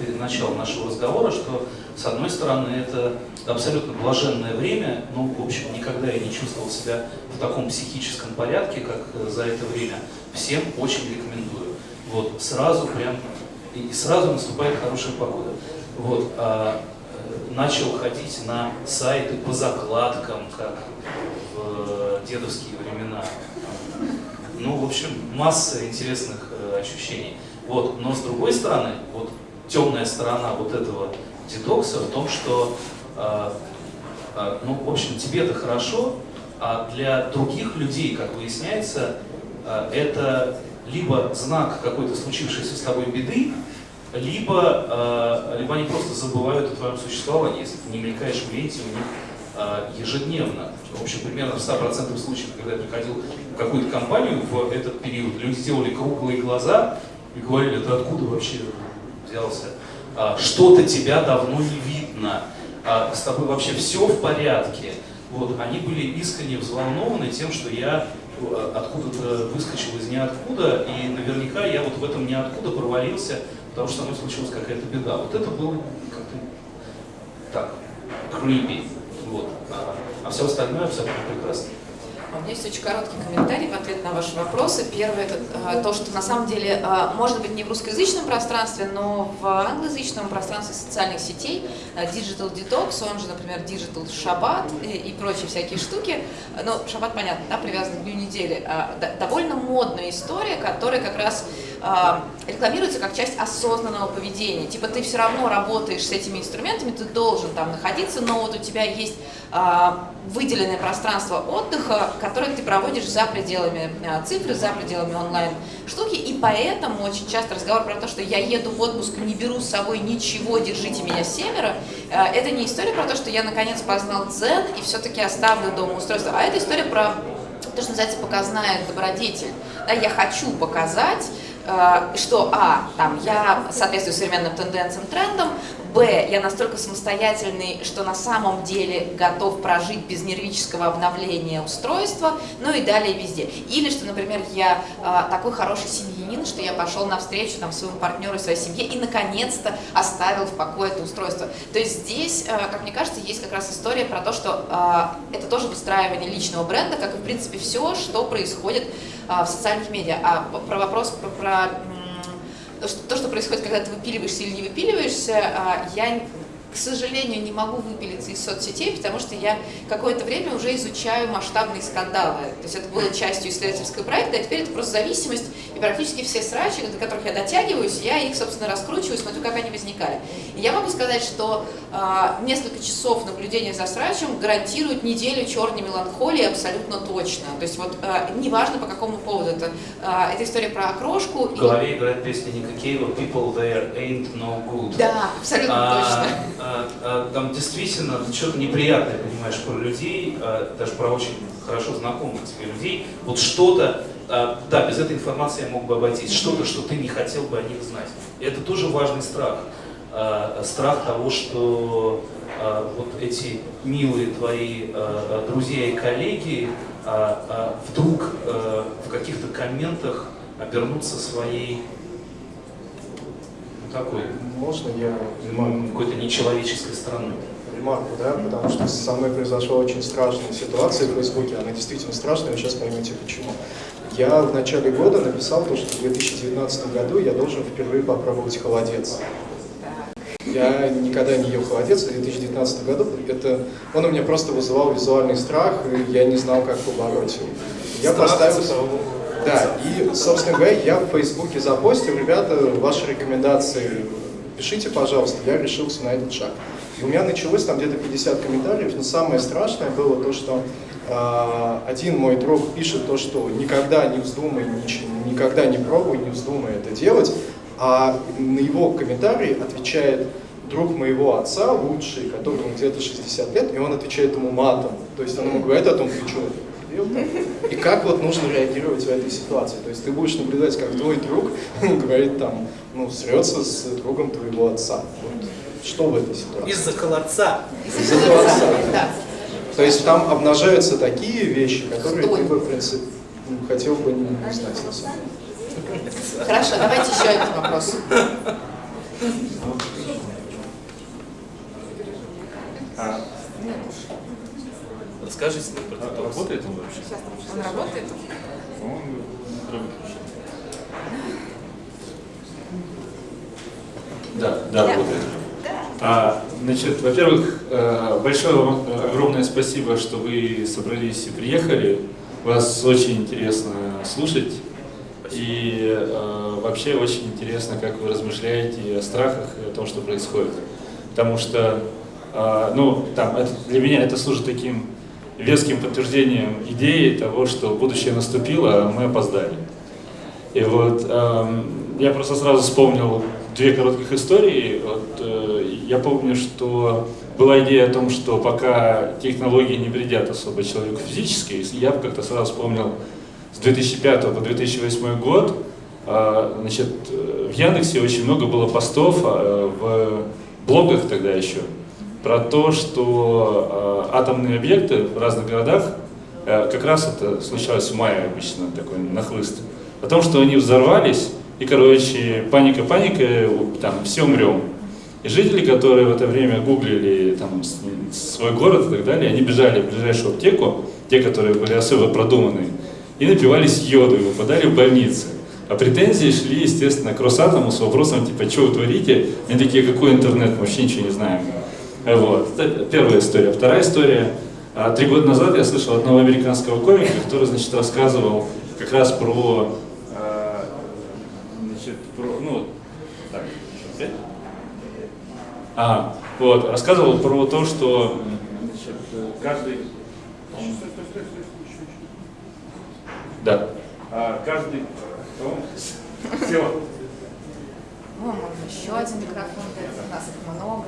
перед началом нашего разговора, что, с одной стороны, это абсолютно блаженное время, но, в общем, никогда я не чувствовал себя в таком психическом порядке, как э, за это время. Всем очень рекомендую. Вот, сразу прям, и сразу наступает хорошая погода. Вот, начал ходить на сайты по закладкам, как в дедовские времена. Ну, в общем, масса интересных э, ощущений. Вот. Но с другой стороны, вот темная сторона вот этого детокса в том, что, э, э, ну, в общем, тебе это хорошо, а для других людей, как выясняется, э, это либо знак какой-то случившейся с тобой беды, либо, э, либо они просто забывают о твоем существовании, если ты не мелькаешь в ленте у них э, ежедневно. В общем, примерно в 100% случаев, когда я приходил в какую-то компанию в этот период, люди делали круглые глаза и говорили, это откуда вообще взялся? А, Что-то тебя давно не видно, а, с тобой вообще все в порядке. Вот, они были искренне взволнованы тем, что я э, откуда-то выскочил из ниоткуда, и наверняка я вот в этом ниоткуда провалился, потому что со мной случилась какая-то беда. Вот это было как-то так, creepy. Вот. А, а все остальное абсолютно прекрасно. У меня есть очень короткий комментарий в ответ на ваши вопросы. Первое это э, то, что на самом деле, э, может быть, не в русскоязычном пространстве, но в англоязычном пространстве социальных сетей э, Digital Detox, он же, например, Digital Shabbat и, прочие всякие штуки. Ну, Шаббат, понятно, да, привязан к дню недели. Д- довольно модная история, которая как раз рекламируется как часть осознанного поведения. Типа ты все равно работаешь с этими инструментами, ты должен там находиться, но вот у тебя есть э, выделенное пространство отдыха, которое ты проводишь за пределами э, цифры, за пределами онлайн штуки, и поэтому очень часто разговор про то, что я еду в отпуск, не беру с собой ничего, держите меня семеро, э, это не история про то, что я наконец познал дзен и все-таки оставлю дома устройство, а это история про то, что называется показная добродетель. Да, я хочу показать, что, а, там, я соответствую современным тенденциям, трендам, б, я настолько самостоятельный, что на самом деле готов прожить без нервического обновления устройства, ну и далее везде. Или что, например, я э, такой хороший семьянин, что я пошел навстречу там, своему партнеру своей семье и наконец-то оставил в покое это устройство. То есть здесь, э, как мне кажется, есть как раз история про то, что э, это тоже выстраивание личного бренда, как и, в принципе, все, что происходит э, в социальных медиа. А про вопрос про, про то, что, то, что происходит, когда ты выпиливаешься или не выпиливаешься, я, к сожалению, не могу выпилиться из соцсетей, потому что я какое-то время уже изучаю масштабные скандалы. То есть это было частью исследовательского проекта, а теперь это просто зависимость, и практически все срачи, до которых я дотягиваюсь, я их, собственно, раскручиваю, смотрю, как они возникали. И я могу сказать, что а, несколько часов наблюдения за срачем гарантируют неделю черной меланхолии абсолютно точно. То есть вот а, неважно по какому поводу это, а, это история про окрошку. В голове играет песня Ника Кейва «People there ain't no good». Да, абсолютно А, точно. А, а, там действительно что-то неприятное, понимаешь, про людей, а, даже про очень хорошо знакомых тебе людей. Вот что-то, да, без этой информации я мог бы обойтись, что-то, что ты не хотел бы о них знать. Это тоже важный страх. Страх того, что вот эти милые твои друзья и коллеги вдруг в каких-то комментах обернутся своей такой Можно я какой-то нечеловеческой стороной. ремарку, да, потому что со мной произошла очень страшная ситуация в Фейсбуке, она действительно страшная, вы сейчас поймете почему. Я в начале года написал то, что в 2019 году я должен впервые попробовать холодец. Я никогда не ел холодец в 2019 году. Это, он у меня просто вызывал визуальный страх, и я не знал, как побороть его. Я Страх поставил... Да, и, собственно говоря, я в Фейсбуке запостил, ребята, ваши рекомендации пишите, пожалуйста, я решился на этот шаг. И у меня началось там где-то 50 комментариев, но самое страшное было то, что э, один мой друг пишет то, что никогда не вздумай, нич- никогда не пробуй, не вздумай это делать, а на его комментарий отвечает друг моего отца, лучший, которому где-то 60 лет, и он отвечает ему матом. То есть он ему говорит о том, ты что, и как вот нужно реагировать в этой ситуации. То есть ты будешь наблюдать, как твой друг говорит там, ну, срется с другом твоего отца. Вот что в этой ситуации? Из-за холодца. Из-за отца. Да. То есть там обнажаются такие вещи, которые Кто? ты бы, в принципе, ну, хотел бы не знать. Хорошо, давайте еще один вопрос. Расскажите мне про детокс. работает он вообще? Он работает? По-моему, работает. Да, да, работает. А, значит, во-первых, э, большое вам э, огромное спасибо, что вы собрались и приехали. Вас очень интересно слушать. И э, вообще очень интересно, как вы размышляете о страхах и о том, что происходит. потому что, э, ну, там, это, для меня это служит таким веским подтверждением идеи того, что будущее наступило, а мы опоздали. И вот э, я просто сразу вспомнил две коротких истории. Вот, э, я помню, что была идея о том, что пока технологии не вредят особо человеку физически, я как-то сразу вспомнил с 2005 по 2008 год, э, значит, в Яндексе очень много было постов э, в блогах тогда еще про то, что э, атомные объекты в разных городах, э, как раз это случалось в мае обычно, такой нахлыст, о том, что они взорвались, и, короче, паника, паника, там, все умрем. И жители, которые в это время гуглили там, свой город и так далее, они бежали в ближайшую аптеку, те, которые были особо продуманные, и напивались йоду и выпадали в больницы. А претензии шли, естественно, к Росатому с вопросом, типа, что вы творите? Они такие, какой интернет, мы вообще ничего не знаем. Вот. Это первая история. Вторая история. А, три года назад я слышал одного американского комика, который, значит, рассказывал как раз про А, вот, рассказывал про то, что значит, каждый... Да. А, каждый... Все. Ну, можно еще один микрофон, у нас их много.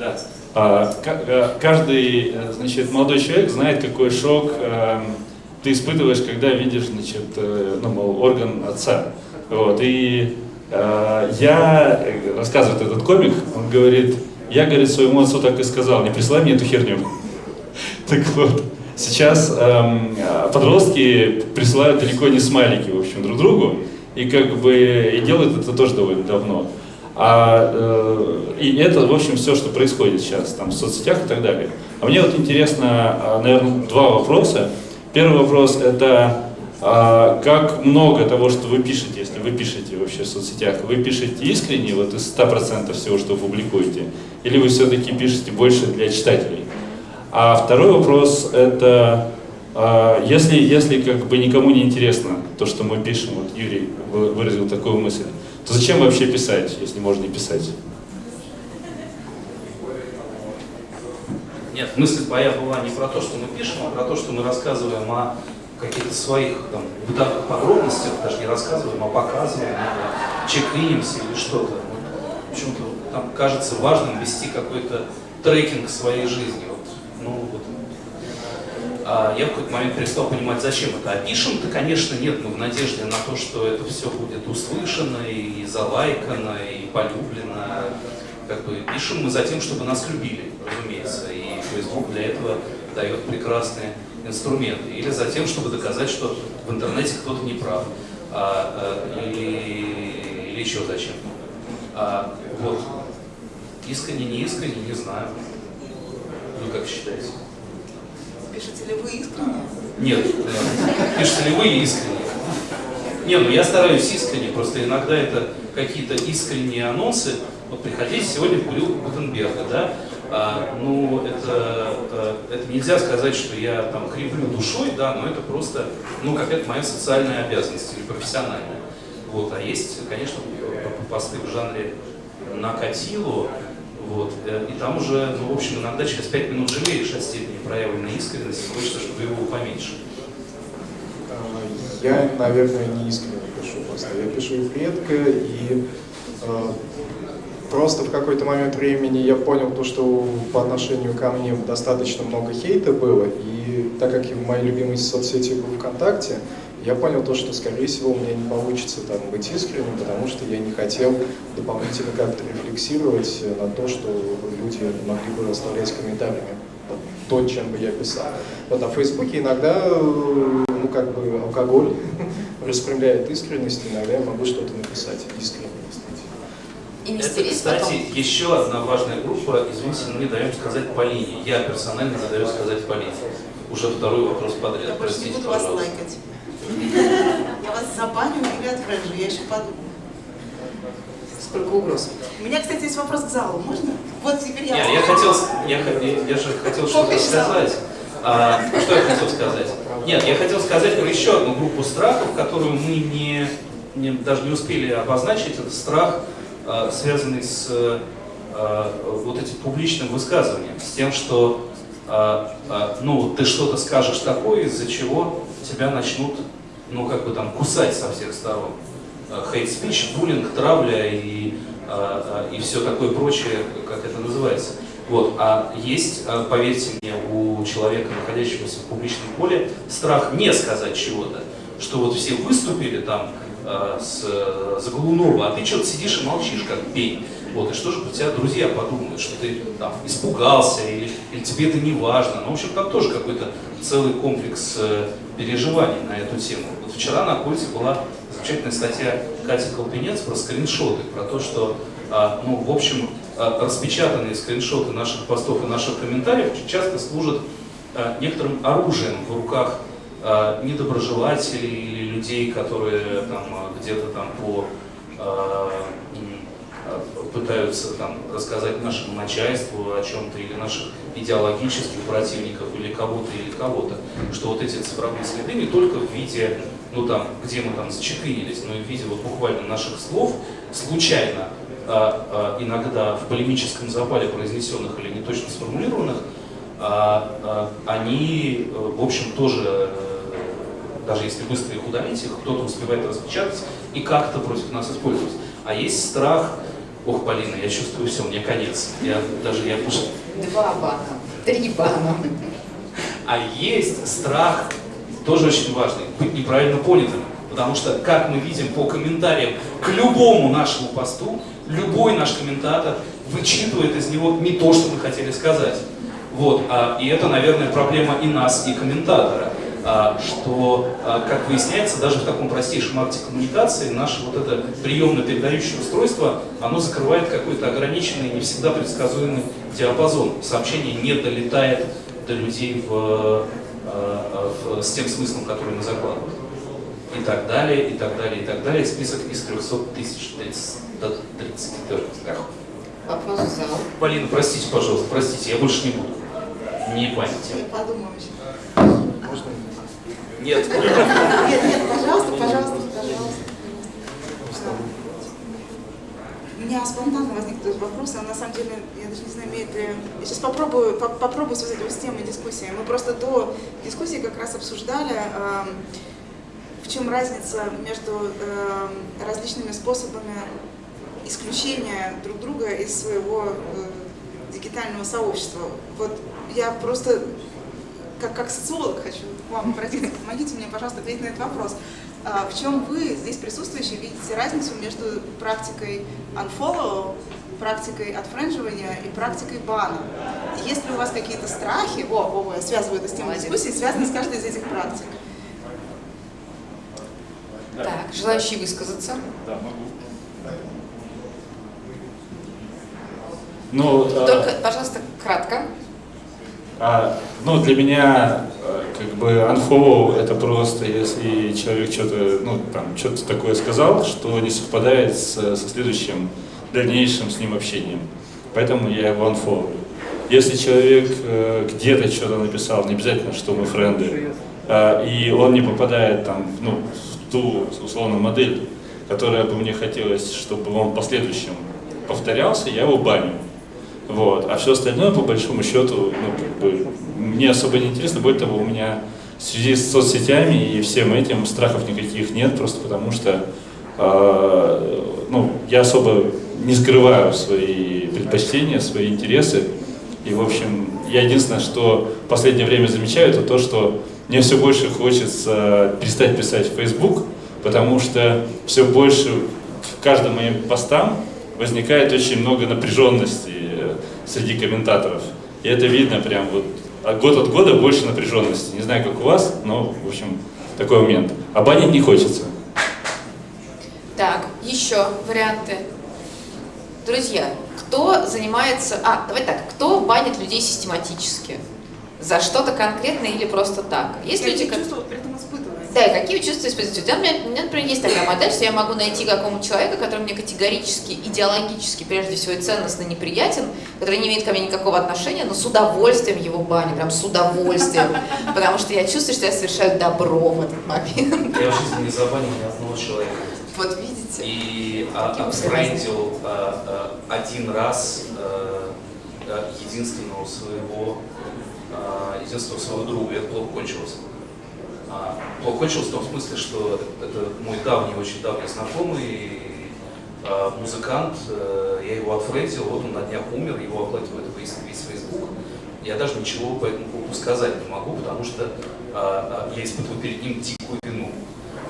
Да. А, э, каждый, э, значит, молодой человек знает, какой шок э, ты испытываешь, когда видишь, значит, ну, мол, орган отца. Вот, и я, рассказывает этот комик, он говорит, я, говорит, своему отцу так и сказал, не присылай мне эту херню. Так вот, сейчас эм, подростки присылают далеко не смайлики, в общем, друг другу, и как бы и делают это тоже довольно давно. А, э, и это, в общем, все, что происходит сейчас там, в соцсетях и так далее. А мне вот интересно, а, наверное, два вопроса. Первый вопрос – это а как много того, что вы пишете, если вы пишете вообще в соцсетях, вы пишете искренне, вот из 100% всего, что вы публикуете, или вы все-таки пишете больше для читателей? А второй вопрос, это а, если, если как бы никому не интересно то, что мы пишем, вот Юрий выразил такую мысль, то зачем вообще писать, если можно не писать? Нет, мысль моя была не про то, что мы пишем, а про то, что мы рассказываем о каких-то своих там, бытовых подробностях, даже не рассказываем, а показываем, чекинимся или что-то. Почему-то там кажется важным вести какой-то трекинг своей жизни. Вот, ну, вот. А я в какой-то момент перестал понимать, зачем это. А пишем-то, конечно, нет, но в надежде на то, что это все будет услышано и залайкано, и полюблено. Как бы пишем мы за тем, чтобы нас любили, разумеется. И Facebook для этого дает прекрасные инструменты, или за тем, чтобы доказать, что в интернете кто-то не прав, а, а, или, или еще зачем. А, вот. Искренне, не искренне, не знаю. Вы как считаете? Пишете ли вы искренне? Нет. Пишете ли вы искренне? Не, ну я стараюсь искренне, просто иногда это какие-то искренние анонсы. Вот приходите сегодня в Курил Гутенберга, да? А, ну, это, э, это нельзя сказать, что я там кривлю душой, да, но это просто, ну, какая-то моя социальная обязанность или профессиональная. Вот, а есть, конечно, посты в жанре накатило, вот, э, и там уже, ну, в общем, иногда через пять минут жалеешь от степени проявленной искренности, хочется, чтобы его поменьше. Я, наверное, не искренне пишу просто. Я пишу их редко, и э, Просто в какой-то момент времени я понял то, что по отношению ко мне достаточно много хейта было, и так как в моей любимой соцсети был ВКонтакте, я понял то, что, скорее всего, у меня не получится там быть искренним, потому что я не хотел дополнительно как-то рефлексировать на то, что люди могли бы оставлять комментариями то, чем бы я писал. Вот, а в Фейсбуке иногда, ну, как бы, алкоголь распрямляет искренность, иногда я могу что-то написать искренне и Это, кстати, потом. еще одна важная группа, извините, мы не даем сказать Полине. Я персонально не даю сказать Полине. Уже второй вопрос подряд. Я Простите, не буду пожалуйста. вас лайкать. Я вас забаню или отфренжу, я еще подумаю. Сколько угроз. У меня, кстати, есть вопрос к залу, можно? Вот теперь я... Не, я хотел, я, я, я же хотел что-то сказать. А, что я хотел сказать? Нет, я хотел сказать про еще одну группу страхов, которую мы не, не, даже не успели обозначить. Это страх, а, связанный с э, вот этим публичным высказыванием, с тем, что э, э, ну, ты что-то скажешь такое, из-за чего тебя начнут, ну, как бы там, кусать со всех сторон. Хейт-спич, буллинг, травля и, и все такое прочее, как это называется. Вот. А есть, поверьте мне, у человека, находящегося в публичном поле, страх не сказать чего-то, что вот все выступили там с, за Голунова, а ты что-то сидишь и молчишь, как пень. Вот, и что же про тебя друзья подумают, что ты там испугался или, или тебе это не важно. Ну, в общем, там тоже какой-то целый комплекс э, переживаний на эту тему. Вот вчера на Кольце была замечательная статья Кати Колпинец про скриншоты, про то, что, э, ну, в общем, э, распечатанные скриншоты наших постов и наших комментариев часто служат э, некоторым оружием в руках э, недоброжелателей или людей, которые там э, где-то там по э, пытаются там, рассказать нашему начальству о чем-то или наших идеологических противников или кого-то или кого-то, что вот эти цифровые следы не только в виде, ну там, где мы там зачекрились, но и в виде вот буквально наших слов, случайно, а, а, иногда в полемическом запале произнесенных или не точно сформулированных, а, а, они, в общем, тоже, э, даже если быстро их удалить, их кто-то успевает распечатать и как-то против нас использовать. А есть страх Ох, Полина, я чувствую все, мне конец. Я даже я уже... Два бана, три бана. А есть страх, тоже очень важный, быть неправильно понятым. Потому что, как мы видим по комментариям к любому нашему посту, любой наш комментатор вычитывает из него не то, что мы хотели сказать. Вот, а, и это, наверное, проблема и нас, и комментатора. А, что, а, как выясняется, даже в таком простейшем акте коммуникации наше вот это приемно-передающее устройство, оно закрывает какой-то ограниченный, не всегда предсказуемый диапазон. Сообщение не долетает до людей в, а, в, с тем смыслом, который мы закладываем. И так далее, и так далее, и так далее. Список из 300 тысяч до 33. Вопрос в зал. Полина, простите, пожалуйста, простите, я больше не буду. Не паните. Подумаю еще. Нет. Нет, нет, пожалуйста, пожалуйста, пожалуйста. У меня спонтанно возник этот вопрос, а на самом деле, я даже не знаю, имеет ли... Я сейчас попробую, по попробую связать его с темой дискуссии. Мы просто до дискуссии как раз обсуждали, э, в чем разница между э, различными способами исключения друг друга из своего э, дигитального сообщества. Вот я просто как, как социолог хочу вам обратиться, помогите мне, пожалуйста, ответить на этот вопрос. А, в чем вы, здесь присутствующие, видите разницу между практикой unfollow, практикой отфренживания и практикой бана? Есть ли у вас какие-то страхи, о, о, я связываю это с темой дискуссии, связанные с каждой из этих практик? Так, желающие высказаться? Да, могу. Ну, Только, пожалуйста, кратко. А, ну, для меня, э, как бы, unfollow это просто, если человек что-то, ну, там, что-то такое сказал, что не совпадает с, со следующим дальнейшим с ним общением. Поэтому я его unfollow. Если человек э, где-то что-то написал, не обязательно, что мы френды, э, и он не попадает там, ну, в ту, условно, модель, которая бы мне хотелось, чтобы он в последующем повторялся, я его баню. Вот. А все остальное, по большому счету, ну, как бы, мне особо не интересно. Более того, у меня в связи с соцсетями и всем этим страхов никаких нет, просто потому что э, ну, я особо не скрываю свои предпочтения, свои интересы. И, в общем, я единственное, что в последнее время замечаю, это то, что мне все больше хочется перестать писать в Facebook, потому что все больше в каждом моем постам возникает очень много напряженности среди комментаторов. И это видно прям вот год от года больше напряженности. Не знаю, как у вас, но, в общем, такой момент. А банить не хочется. Так, еще варианты. Друзья, кто занимается... А, давай так, кто банит людей систематически? За что-то конкретное или просто так? Есть Какие люди, испытывают? Да, и какие чувства испытываете? У меня, у меня, например, есть такая модель, что я могу найти какому человека, который мне категорически, идеологически, прежде всего, и ценностно неприятен, который не имеет ко мне никакого отношения, но с удовольствием его баню, прям с удовольствием, потому что я чувствую, что я совершаю добро в этот момент. Я в жизни не забанил ни одного человека. Вот видите? И а, отфрендил а, а, один раз а, единственного своего единственного своего друга. И это плохо кончилось. А, плохо кончилось в том смысле, что это мой давний, очень давний знакомый а, музыкант. а, Я его отфрендил, вот он на днях умер, его оплакивает весь, весь Facebook. Я даже ничего по этому поводу сказать не могу, потому что а, а, я испытываю перед ним дикую вину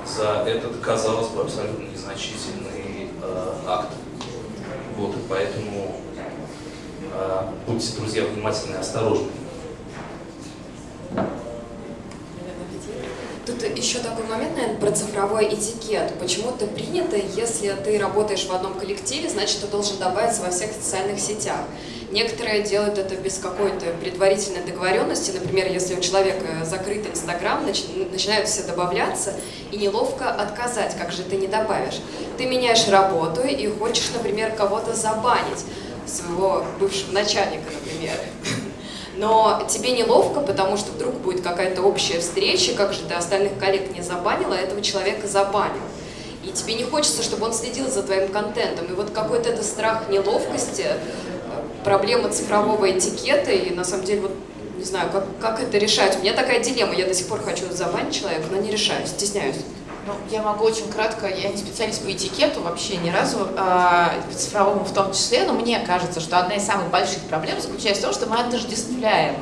за этот, казалось бы, абсолютно незначительный э, акт. Вот, и поэтому э, будьте, друзья, внимательны и осторожны. Тут еще такой момент, наверное, про цифровой этикет. Почему-то принято, если ты работаешь в одном коллективе, значит, ты должен добавиться во всех социальных сетях. Некоторые делают это без какой-то предварительной договоренности. Например, если у человека закрыт Инстаграм, начинают все добавляться, и неловко отказать, как же ты не добавишь. Ты меняешь работу и хочешь, например, кого-то забанить, своего бывшего начальника, например. Но тебе неловко, потому что вдруг будет какая-то общая встреча, как же ты остальных коллег не забанила, а этого человека забанил. И тебе не хочется, чтобы он следил за твоим контентом. И вот какой-то это страх неловкости, проблема цифрового этикета, и на самом деле, вот, не знаю, как, как это решать. У меня такая дилемма, я до сих пор хочу забанить человека, но не решаюсь, стесняюсь. Ну, я могу очень кратко, я не специалист по этикету вообще ни разу, э, цифровому в том числе, но мне кажется, что одна из самых больших проблем заключается в том, что мы отождествляем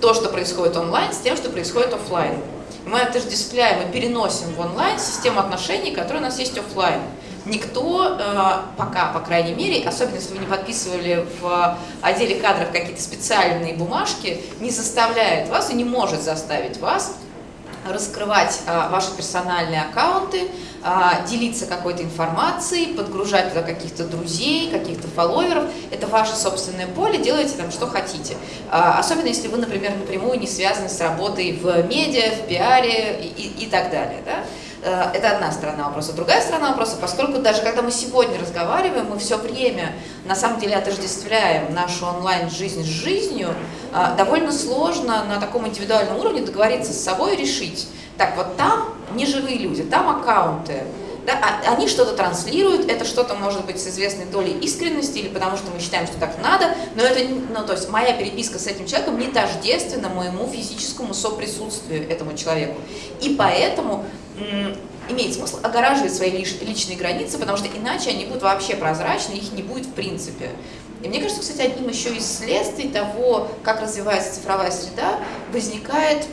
то, что происходит онлайн, с тем, что происходит офлайн. Мы отождествляем и переносим в онлайн систему отношений, которая у нас есть офлайн никто э, пока, по крайней мере, особенно если вы не подписывали в отделе кадров какие-то специальные бумажки, не заставляет вас и не может заставить вас раскрывать а, ваши персональные аккаунты, а, делиться какой-то информацией, подгружать туда каких-то друзей, каких-то фолловеров. Это ваше собственное поле, делайте там что хотите. А, особенно если вы, например, напрямую не связаны с работой в медиа, в пиаре и, и, и так далее. Да? Э, это одна сторона вопроса. Другая сторона вопроса, поскольку даже когда мы сегодня разговариваем, мы все время на самом деле отождествляем нашу онлайн-жизнь с жизнью, э, довольно сложно на таком индивидуальном уровне договориться с собой и решить, так вот там не живые люди, там аккаунты, да, а, они что-то транслируют, это что-то может быть с известной долей искренности или потому что мы считаем, что так надо, но это, ну, то есть моя переписка с этим человеком не тождественна моему физическому соприсутствию этому человеку. И поэтому имеет смысл огораживать свои личные границы, потому что иначе они будут вообще прозрачны, их не будет в принципе. И мне кажется, кстати, одним еще из следствий того, как развивается цифровая среда, возникает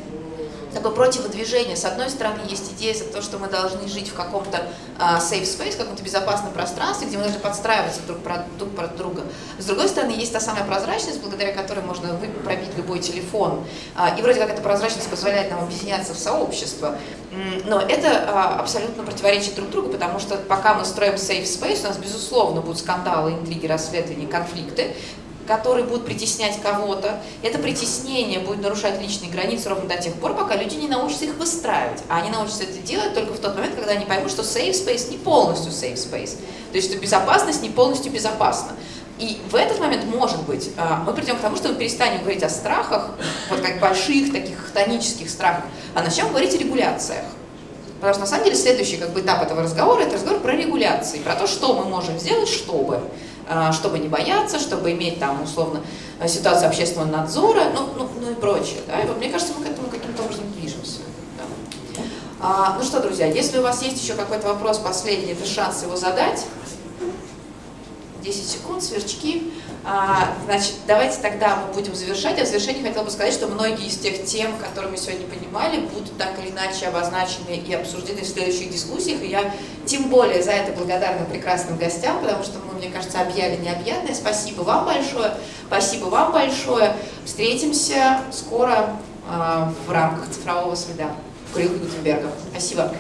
такое противодвижение. С одной стороны, есть идея за то, что мы должны жить в каком-то uh, safe space, каком-то безопасном пространстве, где мы должны подстраиваться друг под, друг под друга. С другой стороны, есть та самая прозрачность, благодаря которой можно пробить любой телефон. Uh, и вроде как эта прозрачность позволяет нам объединяться в сообщество. Но это uh, абсолютно противоречит друг другу, потому что пока мы строим safe space, у нас, безусловно, будут скандалы, интриги, расследования, конфликты которые будут притеснять кого-то. Это притеснение будет нарушать личные границы ровно до тех пор, пока люди не научатся их выстраивать. А они научатся это делать только в тот момент, когда они поймут, что safe space не полностью safe space. То есть, что безопасность не полностью безопасна. И в этот момент, может быть, а, мы придем к тому, что мы перестанем говорить о страхах, вот как больших таких хтонических страхах, а начнем говорить о регуляциях. Потому что на самом деле следующий как бы, этап этого разговора – это разговор про регуляции, про то, что мы можем сделать, чтобы. А, чтобы не бояться, чтобы иметь там условно ситуацию общественного надзора, ну, ну, ну и прочее. Да? И вот мне кажется, мы к этому каким-то образом движемся. Да. А, ну что, друзья, если у вас есть еще какой-то вопрос последний, это шанс его задать. 10 секунд, сверчки. А, значит, давайте тогда мы будем завершать. А в завершении хотела бы сказать, что многие из тех тем, которые мы сегодня понимали, будут так или иначе обозначены и обсуждены в следующих дискуссиях. И я тем более за это благодарна прекрасным гостям, потому что мы, мне кажется, объяли необъятное. Спасибо вам большое. Спасибо вам большое. Встретимся скоро а, в рамках цифрового среда в Курилке Гутенберга. Спасибо.